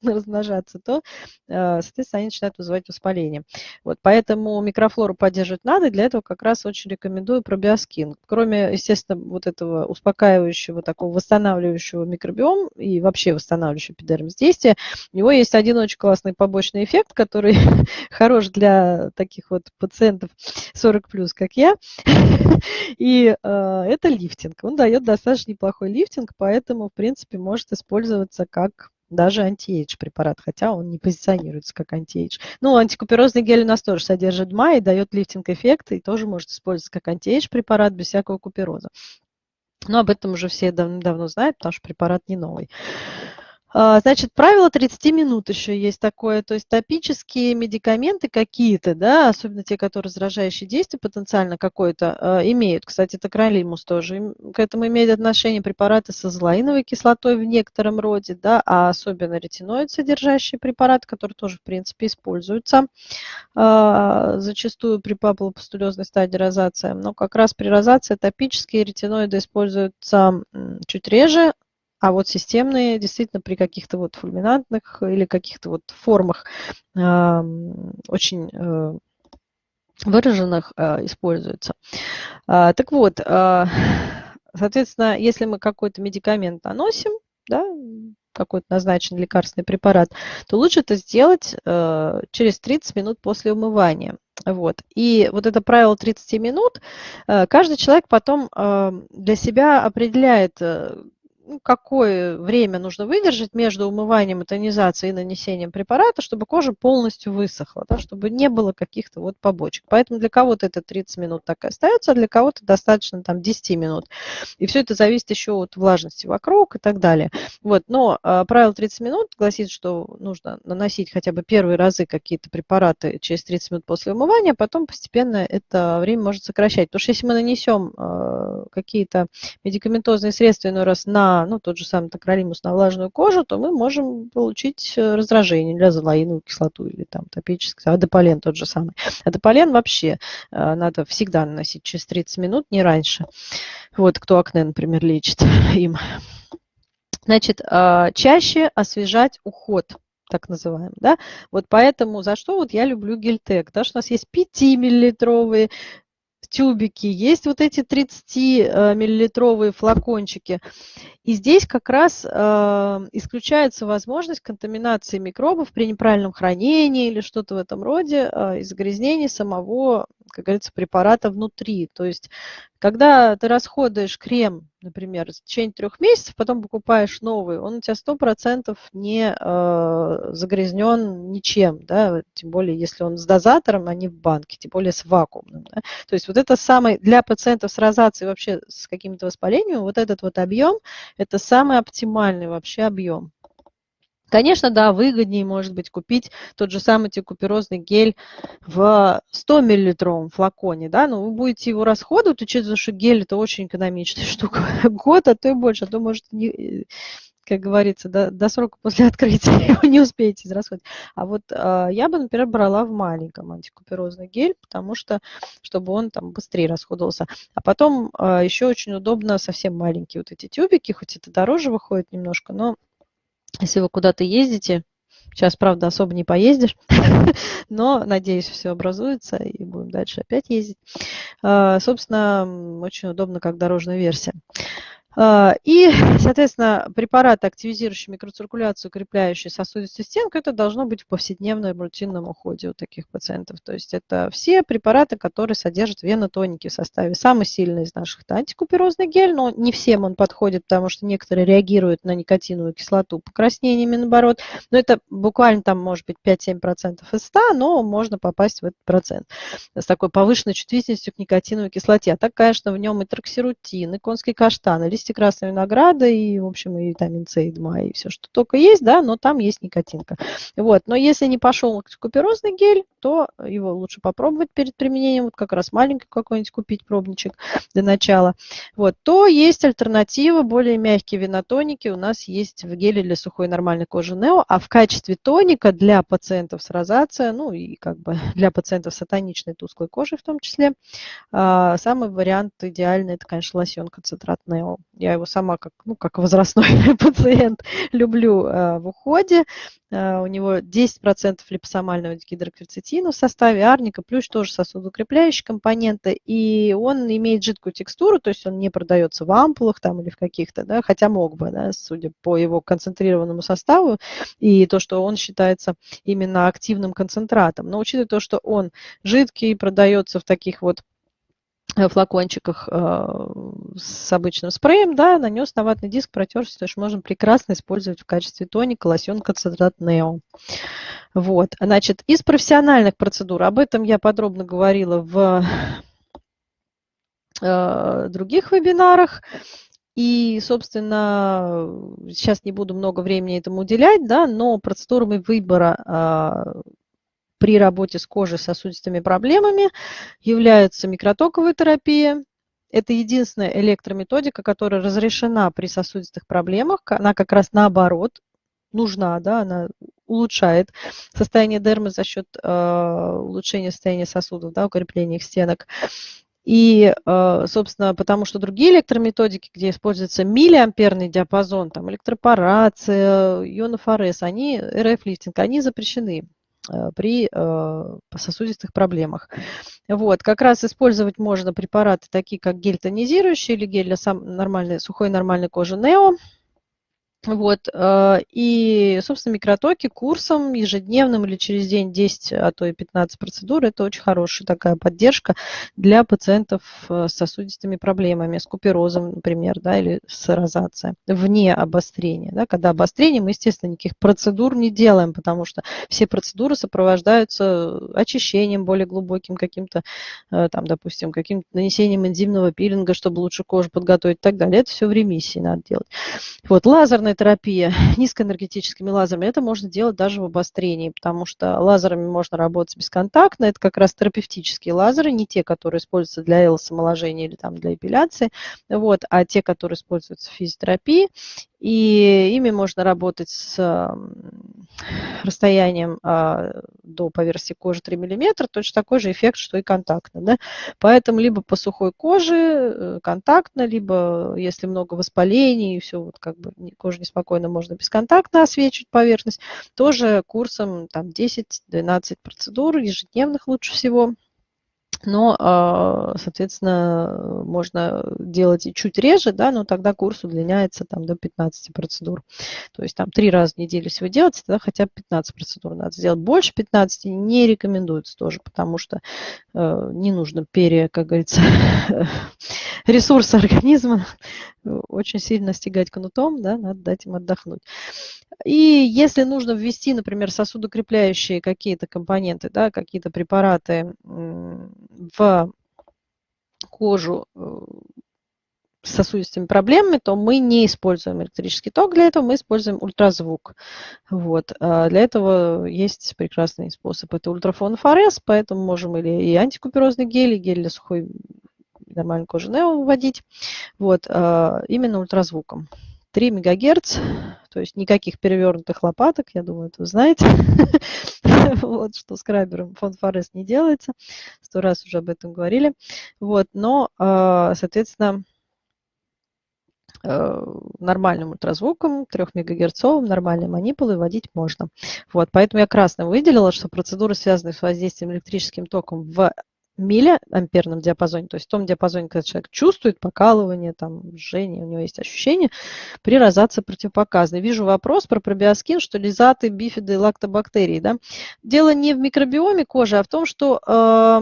S1: размножаться, то, э, соответственно, они начинают вызывать воспаление. Вот, поэтому микрофлору поддерживать надо, для этого как раз очень рекомендую пробиоскин. Кроме, естественно, вот этого успокаивающего, такого восстанавливающего микробиом и вообще восстанавливающего эпидермис действия, у него есть один очень классный побочный эффект, который хорош для таких вот пациентов 40+, как я, и э, это лифтинг. Он дает достаточно неплохой лифтинг, поэтому, в принципе, может использоваться как даже anti-age препарат, хотя он не позиционируется как anti-age. Ну, антикуперозный гель у нас тоже содержит МА и дает лифтинг-эффект, и тоже может использоваться как anti-age препарат без всякого купероза. Но об этом уже все давно знают, потому что препарат не новый. А, значит, правило 30 минут еще есть такое, то есть топические медикаменты какие-то, да, особенно те, которые раздражающие действия потенциально какое-то а, имеют. Кстати, такролимус тоже к этому имеет отношение препараты с азелаиновой кислотой в некотором роде, да, а особенно ретиноид содержащие препараты, которые тоже, в принципе, используются а, зачастую при папулопустулезной стадии розации. Но как раз при розации топические ретиноиды используются чуть реже, а вот системные действительно при каких-то вот фульминантных или каких-то вот формах э, очень э, выраженных э, используются. Э, так вот, э, соответственно, если мы какой-то медикамент наносим, да, какой-то назначенный лекарственный препарат, то лучше это сделать э, через 30 минут после умывания. Вот. И вот это правило 30 минут, э, каждый человек потом э, для себя определяет, э, какое время нужно выдержать между умыванием тонизацией и нанесением препарата, чтобы кожа полностью высохла, да, чтобы не было каких-то вот побочек. Поэтому для кого-то это 30 минут так и остается, а для кого-то достаточно там 10 минут. И все это зависит еще от влажности вокруг и так далее. Вот, но э, правило 30 минут гласит, что нужно наносить хотя бы первые разы какие-то препараты через 30 минут после умывания, а потом постепенно это время может сокращать. Потому что если мы нанесем э, какие-то медикаментозные средства иной раз на ну, тот же самый токролимус на влажную кожу, то мы можем получить э, раздражение для азолаиновую кислоту или там топический, адеполен тот же самый. Адеполен вообще э, надо всегда наносить через 30 минут, не раньше. Вот кто акне, например, лечит им. Значит, а, чаще освежать уход так называемый, да, вот поэтому за что вот я люблю гельтек, да, что у нас есть 5-миллилитровые тюбики, есть вот эти 30-миллилитровые флакончики. И здесь как раз э, исключается возможность контаминации микробов при неправильном хранении или что-то в этом роде э, и загрязнений самого, как говорится, препарата внутри. То есть когда ты расходуешь крем, например, в течение трех месяцев, потом покупаешь новый, он у тебя сто процентов не э, загрязнен ничем, да, тем более если он с дозатором, а не в банке, тем более с вакуумным. Да. То есть вот это самый, для пациентов с розацией вообще с каким-то воспалением, вот этот вот объем, это самый оптимальный вообще объем. Конечно, да, выгоднее, может быть, купить тот же самый антикуперозный гель в 100 миллилитровом флаконе, да, но вы будете его расходовать, учитывая, что гель это очень экономичная штука, год, а то и больше, а то, может, не, как говорится, до, до срока после открытия его не успеете израсходовать. А вот э, я бы, например, брала в маленьком антикуперозный гель, потому что, чтобы он там быстрее расходовался. А потом э, еще очень удобно совсем маленькие вот эти тюбики, хоть это дороже выходит немножко, но если вы куда-то ездите, сейчас, правда, особо не поездишь, но, надеюсь, все образуется и будем дальше опять ездить. А, собственно, очень удобно как дорожная версия. А, и, соответственно, препараты, активизирующие микроциркуляцию, укрепляющие сосудистую стенку, это должно быть в повседневном рутинном уходе у таких пациентов. То есть это все препараты, которые содержат венотоники в составе. Самый сильный из наших – это антикуперозный гель, но не всем он подходит, потому что некоторые реагируют на никотиновую кислоту покраснениями, наоборот. Но это буквально там может быть 5-7% из 100, но можно попасть в этот процент с такой повышенной чувствительностью к никотиновой кислоте. А так, конечно, в нем и троксирутин, и конский каштан, и листья красной винограда, и, в общем, и витамин С, и ДМА, и все, что только есть, да, но там есть никотинка. Вот. Но если не пошел куперозный гель, то его лучше попробовать перед применением, вот как раз маленький какой-нибудь купить пробничек для начала. Вот. То есть альтернатива, более мягкие винотоники у нас есть в геле для сухой нормальной кожи Нео, а в качестве тоника для пациентов с розацией, ну и как бы для пациентов с атоничной тусклой кожей в том числе, а, самый вариант идеальный, это, конечно, лосьон концентрат Нео. Я его сама как, ну, как возрастной пациент люблю э, в уходе. Э, у него 10% липосомального гидрокверцетина в составе арника, плюс тоже сосудоукрепляющие компоненты. И он имеет жидкую текстуру, то есть он не продается в ампулах там или в каких-то, да, хотя мог бы, да, судя по его концентрированному составу и то, что он считается именно активным концентратом. Но учитывая то, что он жидкий, продается в таких вот флакончиках э, с обычным спреем, да, нанес на ватный диск, протерся, то есть можно прекрасно использовать в качестве тоника лосьон концентрат Нео. Вот, значит, из профессиональных процедур, об этом я подробно говорила в э, других вебинарах, и, собственно, сейчас не буду много времени этому уделять, да, но процедурами выбора при работе с кожей с сосудистыми проблемами является микротоковая терапия. Это единственная электрометодика, которая разрешена при сосудистых проблемах. Она как раз наоборот нужна, да, она улучшает состояние дермы за счет э, улучшения состояния сосудов, да, укрепления их стенок. И, э, собственно, потому что другие электрометодики, где используется миллиамперный диапазон, там электропорация, ионофорез, они, РФ-лифтинг, они запрещены при э, сосудистых проблемах. Вот, как раз использовать можно препараты такие, как гель тонизирующий или гель для сам, нормальной, сухой нормальной кожи Нео. Вот, э, и, собственно, микротоки курсом ежедневным или через день 10, а то и 15 процедур, это очень хорошая такая поддержка для пациентов э, с сосудистыми проблемами, с куперозом, например, да, или с розацией, вне обострения. Да. Когда обострение, мы, естественно, никаких процедур не делаем, потому что все процедуры сопровождаются очищением более глубоким каким-то, э, там, допустим, каким-то нанесением энзимного пилинга, чтобы лучше кожу подготовить и так далее. Это все в ремиссии надо делать. Вот, лазерная лазерная терапия низкоэнергетическими лазерами, это можно делать даже в обострении, потому что лазерами можно работать бесконтактно. Это как раз терапевтические лазеры, не те, которые используются для элосомоложения или там для эпиляции, вот, а те, которые используются в физиотерапии и ими можно работать с расстоянием а, до поверхности кожи 3 мм, точно такой же эффект, что и контактно. Да? Поэтому либо по сухой коже э, контактно, либо если много воспалений, и все вот как бы кожа неспокойна, можно бесконтактно освечивать поверхность, тоже курсом там 10-12 процедур ежедневных лучше всего но, а, соответственно, можно делать и чуть реже, да, но тогда курс удлиняется там, до 15 процедур. То есть там три раза в неделю, если вы тогда хотя бы 15 процедур надо сделать. Больше 15 не рекомендуется тоже, потому что э, не нужно пере, как говорится, ресурсы организма очень сильно стегать кнутом, да, надо дать им отдохнуть. И если нужно ввести, например, сосудокрепляющие какие-то компоненты, да, какие-то препараты в кожу э, с сосудистыми проблемами, то мы не используем электрический ток для этого, мы используем ультразвук. Вот. А для этого есть прекрасный способ. Это ультрафонфорез, поэтому можем или и антикуперозный гель, и гель для сухой нормальной кожи Нео вводить. Вот. А именно ультразвуком. 3 МГц, то есть никаких перевернутых лопаток, я думаю, это вы знаете. вот, что скрабером фонд Форест не делается. Сто раз уже об этом говорили. Вот, но, а, соответственно, э, нормальным ультразвуком, 3 МГц, нормальные манипулы вводить можно. Вот, поэтому я красно выделила, что процедуры, связанные с воздействием электрическим током в миллиамперном диапазоне, то есть в том диапазоне, когда человек чувствует покалывание, там, жжение, у него есть ощущение, при розации противопоказаны. Вижу вопрос про пробиоскин, что лизаты, бифиды, лактобактерии. Да? Дело не в микробиоме кожи, а в том, что э,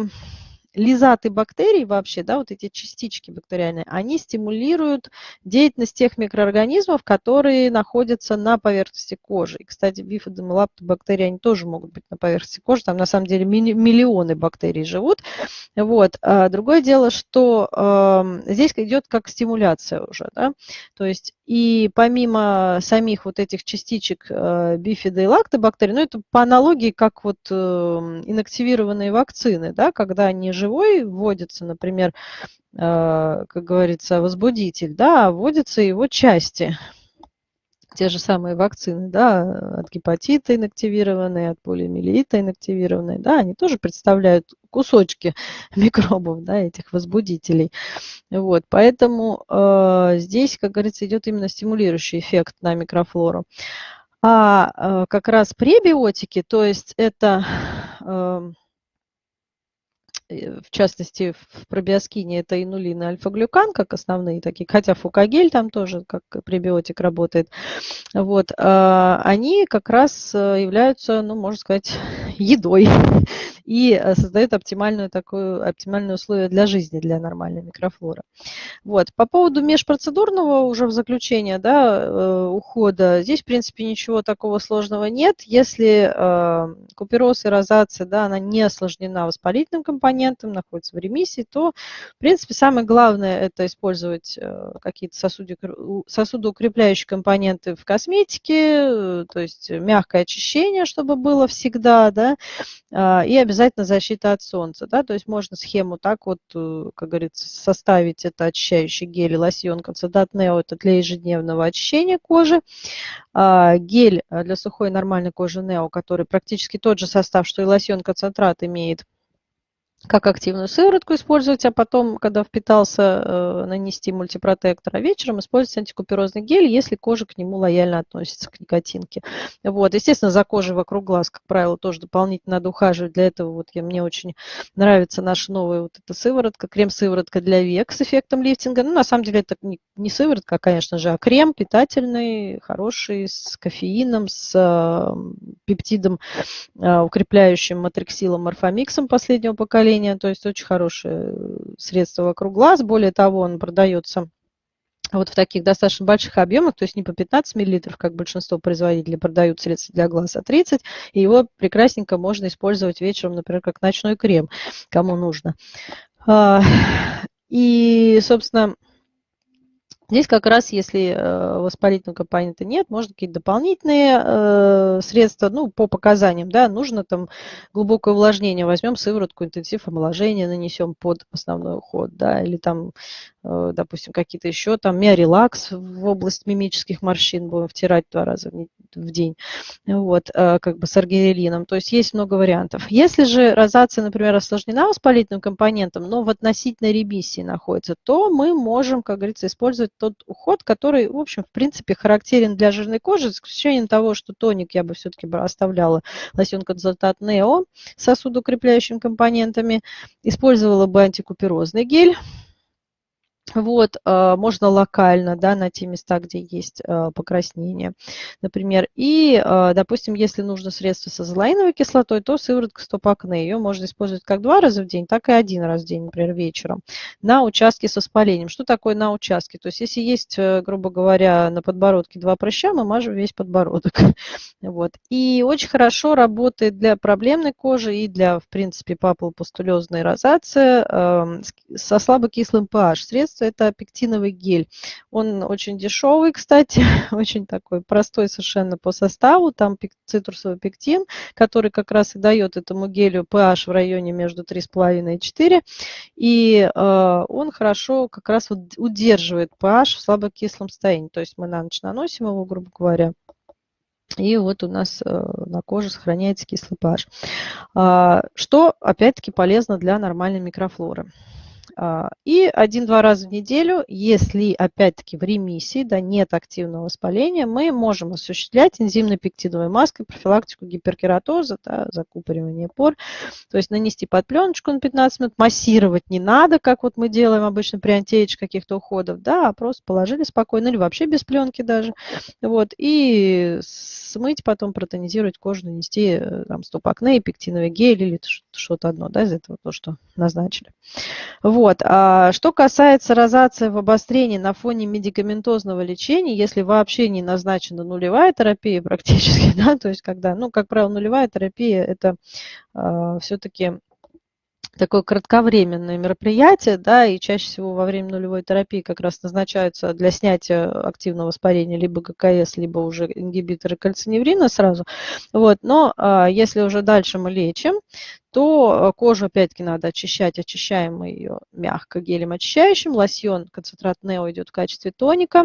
S1: лизаты бактерий вообще, да, вот эти частички бактериальные, они стимулируют деятельность тех микроорганизмов, которые находятся на поверхности кожи. И, кстати, бифидом и лаптобактерии, они тоже могут быть на поверхности кожи, там на самом деле миллионы бактерий живут. Вот. А другое дело, что э, здесь идет как стимуляция уже, да, то есть и помимо самих вот этих частичек э, бифида и лактобактерий, ну это по аналогии как вот э, инактивированные вакцины, да, когда они живой вводится, например, э, как говорится, возбудитель, да, а вводятся его части те же самые вакцины, да, от гепатита инактивированные, от полиомиелита инактивированные, да, они тоже представляют кусочки микробов, да, этих возбудителей. Вот, поэтому э, здесь, как говорится, идет именно стимулирующий эффект на микрофлору. А э, как раз пребиотики, то есть это... Э, в частности, в пробиоскине это инулин и альфа-глюкан, как основные такие, хотя фукагель там тоже как пребиотик работает, вот, а, они как раз э, являются, ну, можно сказать, едой и э, создают оптимальную такую, оптимальные условия для жизни, для нормальной микрофлоры. Вот. По поводу межпроцедурного уже в заключение да, ухода, здесь, в принципе, ничего такого сложного нет. Если купероз и розация, да, она не осложнена воспалительным компонентом, компонентом, находится в ремиссии, то, в принципе, самое главное – это использовать э, какие-то сосудоукрепляющие компоненты в косметике, э, то есть мягкое очищение, чтобы было всегда, да, а, и обязательно защита от солнца, да, то есть можно схему так вот, э, как говорится, составить это очищающий гель и лосьон Концентрат Нео, это для ежедневного очищения кожи, а, гель для сухой нормальной кожи Нео, который практически тот же состав, что и лосьон концентрат имеет, как активную сыворотку использовать, а потом, когда впитался, э, нанести мультипротектор, а вечером использовать антикуперозный гель, если кожа к нему лояльно относится к никотинке. Вот. Естественно, за кожей вокруг глаз, как правило, тоже дополнительно надо ухаживать. Для этого вот я, мне очень нравится наша новая вот эта сыворотка, крем-сыворотка для век с эффектом лифтинга. Ну, на самом деле, это не, не сыворотка, а, конечно же, а крем питательный, хороший, с кофеином, с э, пептидом, э, укрепляющим матриксилом морфомиксом последнего поколения, поколения, то есть очень хорошее средство вокруг глаз. Более того, он продается вот в таких достаточно больших объемах, то есть не по 15 мл, как большинство производителей продают средства для глаз, а 30, и его прекрасненько можно использовать вечером, например, как ночной крем, кому нужно. А, и, собственно, Здесь как раз, если э, воспалительного компонента нет, можно какие-то дополнительные э, средства, ну, по показаниям, да, нужно там глубокое увлажнение, возьмем сыворотку, интенсив омоложения нанесем под основной уход, да, или там, допустим, какие-то еще там миорелакс в область мимических морщин будем втирать два раза в день, вот, как бы с аргирелином, то есть есть много вариантов. Если же розация, например, осложнена воспалительным компонентом, но в относительной ремиссии находится, то мы можем, как говорится, использовать тот уход, который, в общем, в принципе, характерен для жирной кожи, с исключением того, что тоник я бы все-таки оставляла лосьон консультат Нео с сосудоукрепляющими компонентами, использовала бы антикуперозный гель, вот, а, можно локально, да, на те места, где есть а, покраснение, например. И, а, допустим, если нужно средство с азолаиновой кислотой, то сыворотка стопакне. Ее можно использовать как два раза в день, так и один раз в день, например, вечером, на участке с воспалением. Что такое на участке? То есть, если есть, э, грубо говоря, на подбородке два прыща, мы мажем весь подбородок. Вот. И очень хорошо работает для проблемной кожи и для, в принципе, папулопустулезной розации со слабокислым pH средств средство – это пектиновый гель. Он очень дешевый, кстати, очень такой простой совершенно по составу. Там цитрусовый пектин, который как раз и дает этому гелю pH в районе между 3,5 и 4. И э, он хорошо как раз вот удерживает pH в слабокислом состоянии. То есть мы на ночь наносим его, грубо говоря, и вот у нас э, на коже сохраняется кислый pH. А, что, опять-таки, полезно для нормальной микрофлоры. А, и один-два раза в неделю, если опять-таки в ремиссии, да, нет активного воспаления, мы можем осуществлять энзимно-пектиновой маской профилактику гиперкератоза, да, закупоривание пор. То есть нанести под пленочку на 15 минут, массировать не надо, как вот мы делаем обычно при антиэйдж каких-то уходов, да, а просто положили спокойно или вообще без пленки даже. Вот, и смыть потом, протонизировать кожу, нанести э, там стопакне, пектиновый гель или что-то одно, да, из этого то, что назначили. Вот. А что касается розации в обострении на фоне медикаментозного лечения, если вообще не назначена нулевая терапия практически, да, то есть когда, ну, как правило, нулевая терапия – это э, все-таки такое кратковременное мероприятие, да, и чаще всего во время нулевой терапии как раз назначаются для снятия активного воспаления либо ГКС, либо уже ингибиторы кальциневрина сразу. Вот, но а, если уже дальше мы лечим, то кожу опять-таки надо очищать, очищаем мы ее мягко гелем очищающим, лосьон концентрат Нео идет в качестве тоника,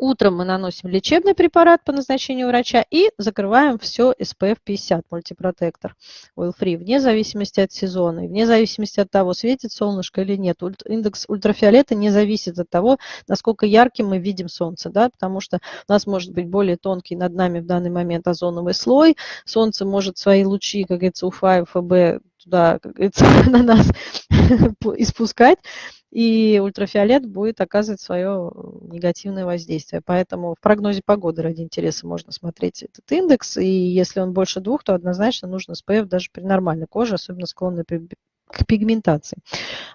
S1: Утром мы наносим лечебный препарат по назначению врача и закрываем все SPF 50 мультипротектор. Oil Free, вне зависимости от сезона, и вне зависимости от того, светит солнышко или нет. Индекс ультрафиолета не зависит от того, насколько ярким мы видим солнце, да, потому что у нас может быть более тонкий над нами в данный момент озоновый слой, солнце может свои лучи, как говорится, УФА и УФБ туда, как говорится, на нас испускать, и ультрафиолет будет оказывать свое негативное воздействие. Поэтому в прогнозе погоды ради интереса можно смотреть этот индекс, и если он больше двух, то однозначно нужно SPF даже при нормальной коже, особенно склонной к пигментации.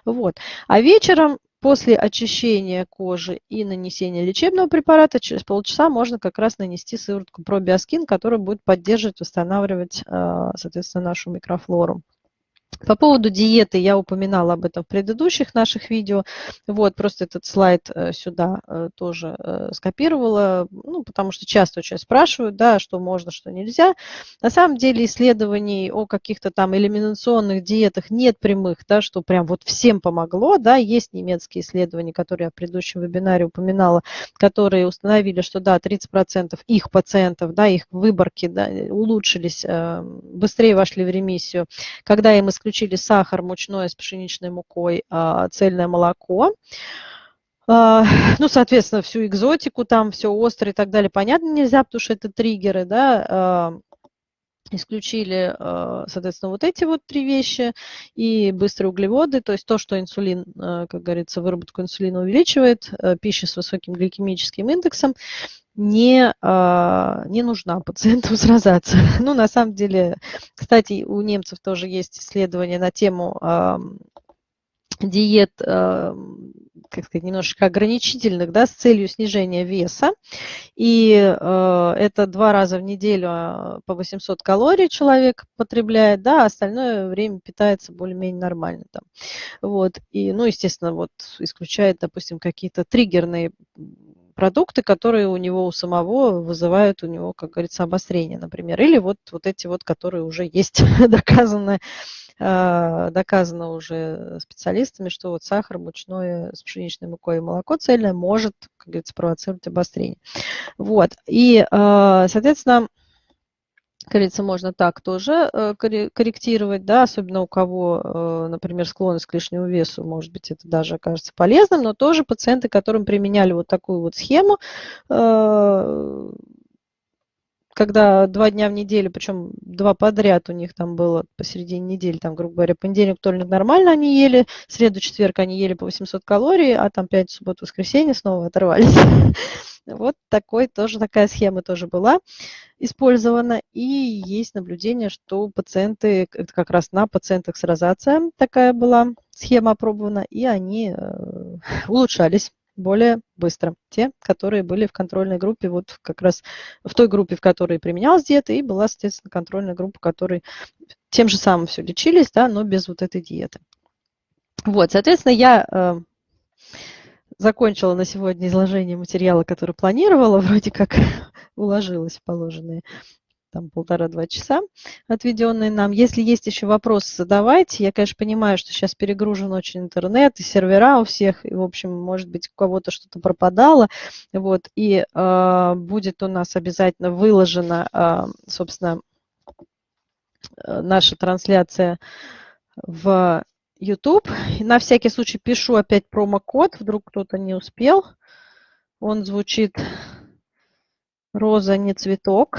S1: Вот. А вечером после очищения кожи и нанесения лечебного препарата через полчаса можно как раз нанести сыворотку пробиоскин, которая будет поддерживать, восстанавливать, а, соответственно, нашу микрофлору. По поводу диеты я упоминала об этом в предыдущих наших видео. Вот, просто этот слайд э, сюда э, тоже э, скопировала, ну, потому что часто очень спрашивают, да, что можно, что нельзя. На самом деле исследований о каких-то там элиминационных диетах нет прямых, да, что прям вот всем помогло, да, есть немецкие исследования, которые я в предыдущем вебинаре упоминала, которые установили, что да, 30% их пациентов, да, их выборки да, улучшились, быстрее вошли в ремиссию, когда им исключили исключили сахар, мучное с пшеничной мукой, а, цельное молоко. А, ну, соответственно, всю экзотику, там все острое и так далее, понятно, нельзя, потому что это триггеры, да, а, исключили, соответственно, вот эти вот три вещи и быстрые углеводы, то есть то, что инсулин, как говорится, выработку инсулина увеличивает, пища с высоким гликемическим индексом, не, а, не нужна пациенту с розацией. Ну, на самом деле, кстати, у немцев тоже есть исследования на тему диет, как сказать, немножечко ограничительных, да, с целью снижения веса. И э, это два раза в неделю а, по 800 калорий человек потребляет, да, а остальное время питается более-менее нормально там. Вот. И, ну, естественно, вот исключает, допустим, какие-то триггерные продукты, которые у него у самого вызывают у него, как говорится, обострение, например. Или вот, вот эти вот, которые уже есть доказаны, а, доказано уже специалистами, что вот сахар мучное с пшеничной мукой и молоко цельное может, как говорится, провоцировать обострение. Вот. И, а, соответственно, Говорится, можно так тоже э, корректировать, да, особенно у кого, э, например, склонность к лишнему весу, может быть, это даже окажется полезным, но тоже пациенты, которым применяли вот такую вот схему, э, когда два дня в неделю, причем два подряд у них там было посередине недели, там, грубо говоря, понедельник, вторник нормально они ели, среду, четверг они ели по 800 калорий, а там пять, субботу, воскресенье снова оторвались. Вот такой тоже, такая схема тоже была использована. И есть наблюдение, что пациенты, это как раз на пациентах с розацией такая была схема опробована, и они э, улучшались более быстро. Те, которые были в контрольной группе, вот как раз в той группе, в которой применялась диета, и была, соответственно, контрольная группа, которой тем же самым все лечились, да, но без вот этой диеты. Вот, соответственно, я э, закончила на сегодня изложение материала, который планировала, вроде как уложилась в положенные там полтора-два часа, отведенные нам. Если есть еще вопросы, задавайте. Я, конечно, понимаю, что сейчас перегружен очень интернет и сервера у всех, и, в общем, может быть, у кого-то что-то пропадало. Вот, и э, будет у нас обязательно выложена, э, собственно, наша трансляция в YouTube. И на всякий случай пишу опять промокод, вдруг кто-то не успел. Он звучит «Роза не цветок»,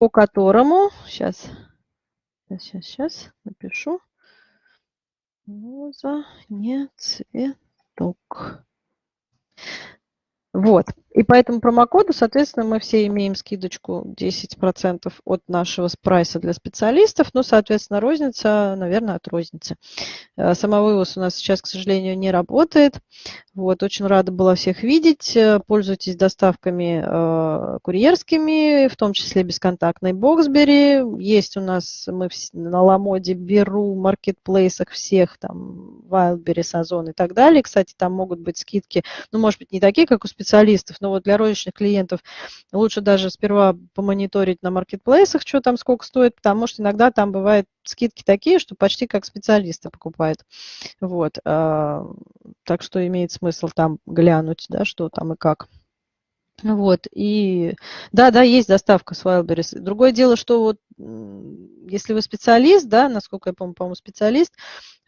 S1: по которому, сейчас, сейчас, сейчас напишу, «Роза не цветок». Вот. И по этому промокоду, соответственно, мы все имеем скидочку 10% от нашего прайса для специалистов. Ну, соответственно, розница, наверное, от розницы. Э, самовывоз у нас сейчас, к сожалению, не работает. Вот, очень рада была всех видеть. Э, пользуйтесь доставками э, курьерскими, в том числе бесконтактной Боксбери. Есть у нас, мы на Ламоде, Беру, маркетплейсах всех, там, Wildberries, Сазон и так далее. Кстати, там могут быть скидки, ну, может быть, не такие, как у специалистов, но вот для розничных клиентов лучше даже сперва помониторить на маркетплейсах, что там сколько стоит, потому что иногда там бывают скидки такие, что почти как специалисты покупают. Вот. А, так что имеет смысл там глянуть, да, что там и как. Вот, и да, да, есть доставка с Wildberries. Другое дело, что вот если вы специалист, да, насколько я помню, по-моему, специалист,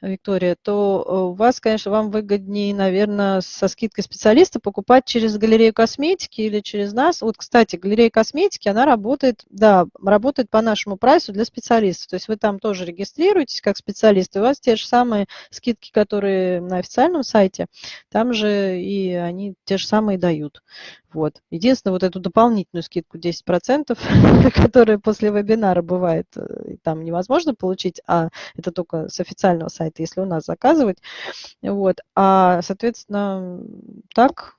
S1: Виктория, то э, у вас, конечно, вам выгоднее, наверное, со скидкой специалиста покупать через галерею косметики или через нас. Вот, кстати, галерея косметики, она работает, да, работает по нашему прайсу для специалистов. То есть вы там тоже регистрируетесь как специалист, и у вас те же самые скидки, которые на официальном сайте, там же и они те же самые дают. Вот. Единственное, вот эту дополнительную скидку 10%, которая после вебинара бывает, э, там невозможно получить, а это только с официального сайта, если у нас заказывать. Вот. А, соответственно, так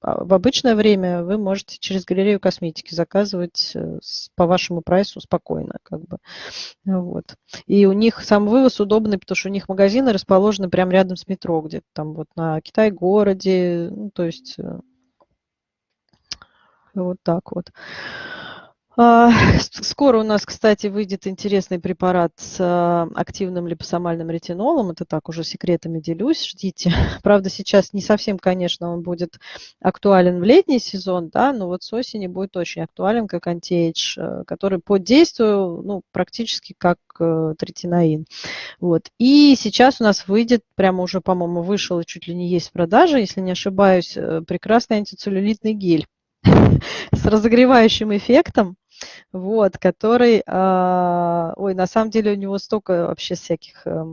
S1: а, в обычное время вы можете через галерею косметики заказывать э, по вашему прайсу спокойно. Как бы. вот. И у них сам вывоз удобный, потому что у них магазины расположены прямо рядом с метро, где-то там вот на Китай-городе. Ну, то есть э, вот так вот. А, скоро у нас, кстати, выйдет интересный препарат с а, активным липосомальным ретинолом. Это так, уже секретами делюсь, ждите. Правда, сейчас не совсем, конечно, он будет актуален в летний сезон, да, но вот с осени будет очень актуален как антиэйдж, э, который по действию ну, практически как э, третинаин. Вот. И сейчас у нас выйдет, прямо уже, по-моему, вышел и чуть ли не есть в продаже, если не ошибаюсь, э, прекрасный антицеллюлитный гель с разогревающим эффектом, вот, который, э, ой, на самом деле у него столько вообще всяких э,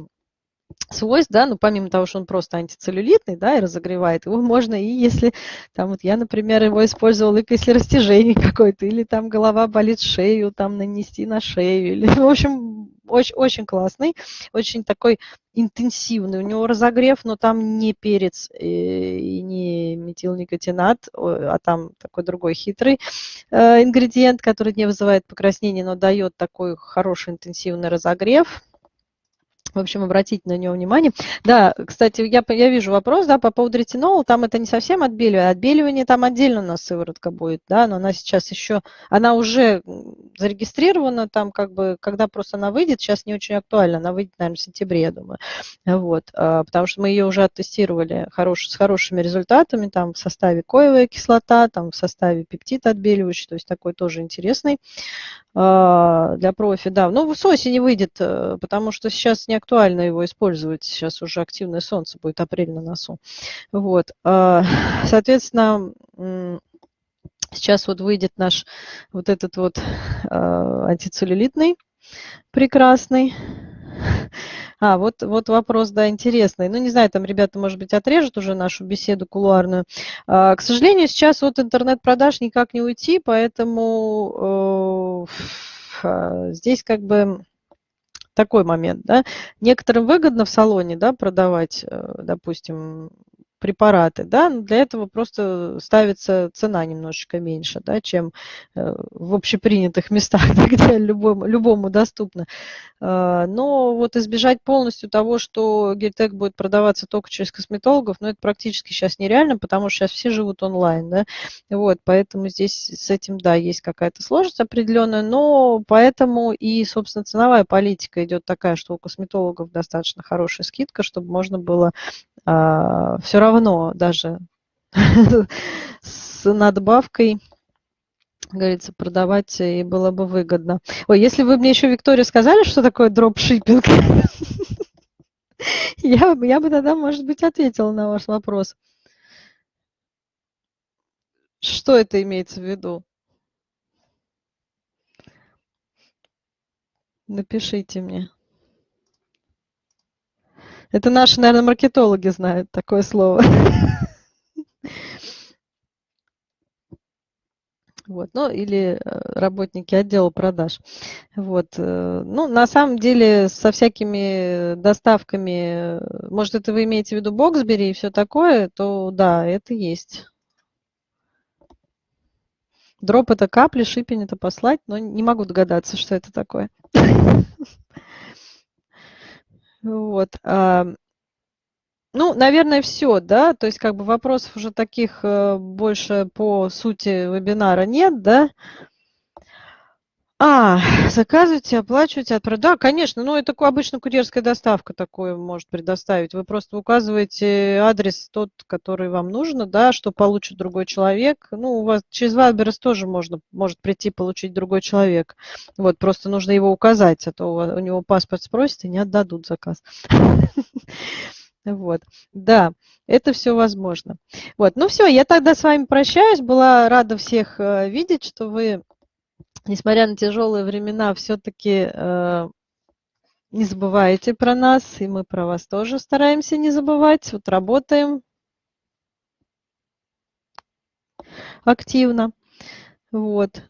S1: свойств, да, ну, помимо того, что он просто антицеллюлитный, да, и разогревает, его можно и если, там, вот я, например, его использовала, если растяжение какое-то, или там голова болит шею, там, нанести на шею, или, в общем, очень, очень классный, очень такой интенсивный. У него разогрев, но там не перец э, и не метилникотинат, а там такой другой хитрый э, ингредиент, который не вызывает покраснения, но дает такой хороший интенсивный разогрев. В общем, обратите на него внимание. Да, кстати, я, я вижу вопрос да, по поводу ретинола. Там это не совсем отбеливание. Отбеливание там отдельно у нас сыворотка будет, да, но она сейчас еще, она уже зарегистрирована там, как бы, когда просто она выйдет, сейчас не очень актуально, она выйдет, наверное, в сентябре, я думаю. Вот, а, потому что мы ее уже оттестировали хорош, с хорошими результатами, там в составе коевая кислота, там в составе пептид отбеливающий, то есть такой тоже интересный а, для профи, да. Ну, с осени выйдет, э, потому что сейчас не его использовать. Сейчас уже активное солнце будет, апрель на носу. Вот. А, соответственно, сейчас вот выйдет наш вот этот вот а, антицеллюлитный прекрасный. А, вот, вот вопрос, да, интересный. Ну, не знаю, там ребята, может быть, отрежут уже нашу беседу кулуарную. А, к сожалению, сейчас от интернет-продаж никак не уйти, поэтому э, здесь как бы такой момент, да. Некоторым выгодно в салоне, да, продавать, э, допустим, препараты, да, но для этого просто ставится цена немножечко меньше, да, чем э, в общепринятых местах, да, где любому, любому доступно. Э, но вот избежать полностью того, что Гельтек будет продаваться только через косметологов, ну, это практически сейчас нереально, потому что сейчас все живут онлайн, да, вот, поэтому здесь с этим, да, есть какая-то сложность определенная, но поэтому и, собственно, ценовая политика идет такая, что у косметологов достаточно хорошая скидка, чтобы можно было а, все равно даже с надбавкой говорится, продавать и было бы выгодно. Ой, если вы мне еще, Виктория, сказали, что такое дропшиппинг, Я, я бы тогда, может быть, ответила на ваш вопрос. Что это имеется в виду? Напишите мне. Это наши, наверное, маркетологи знают такое слово. Вот, ну, или э, работники отдела продаж. Вот. Э, ну, на самом деле, со всякими доставками, э, может, это вы имеете в виду Боксбери и все такое, то да, это есть. Дроп это капли, шипень это послать, но не могу догадаться, что это такое. Вот. Ну, наверное, все, да, то есть как бы вопросов уже таких э, больше по сути вебинара нет, да. А, заказывайте, оплачивайте, отправляйте. Да, конечно, ну это обычно курьерская доставка такое может предоставить. Вы просто указываете адрес тот, который вам нужно, да, что получит другой человек. Ну, у вас через Вайберс тоже можно, может прийти получить другой человек. Вот, просто нужно его указать, а то у него паспорт спросит и не отдадут заказ. Вот, да, это все возможно. Вот, ну все, я тогда с вами прощаюсь. Была рада всех э, видеть, что вы несмотря на тяжелые времена, все-таки э, не забывайте про нас, и мы про вас тоже стараемся не забывать. Вот работаем активно. Вот.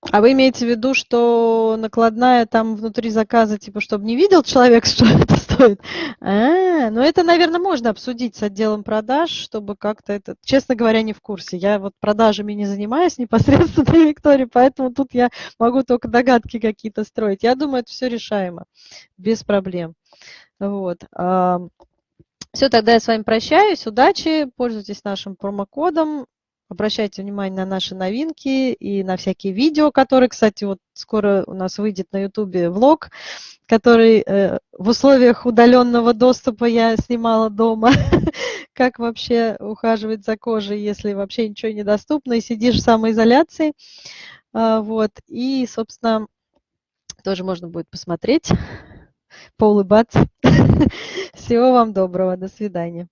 S1: А вы имеете в виду, что накладная там внутри заказа, типа, чтобы не видел человек, что это стоит? А, ну это, наверное, можно обсудить с отделом продаж, чтобы как-то это... Честно говоря, не в курсе. Я вот продажами не занимаюсь непосредственно, Виктория, поэтому тут я могу только догадки какие-то строить. Я думаю, это все решаемо, без проблем. Вот. Все, тогда я с вами прощаюсь. Удачи, пользуйтесь нашим промокодом. Обращайте внимание на наши новинки и на всякие видео, которые, кстати, вот скоро у нас выйдет на YouTube влог, который э, в условиях удаленного доступа я снимала дома, как вообще ухаживать за кожей, если вообще ничего недоступно, и сидишь в самоизоляции. А, вот, и, собственно, тоже можно будет посмотреть, поулыбаться. Всего вам доброго, до свидания.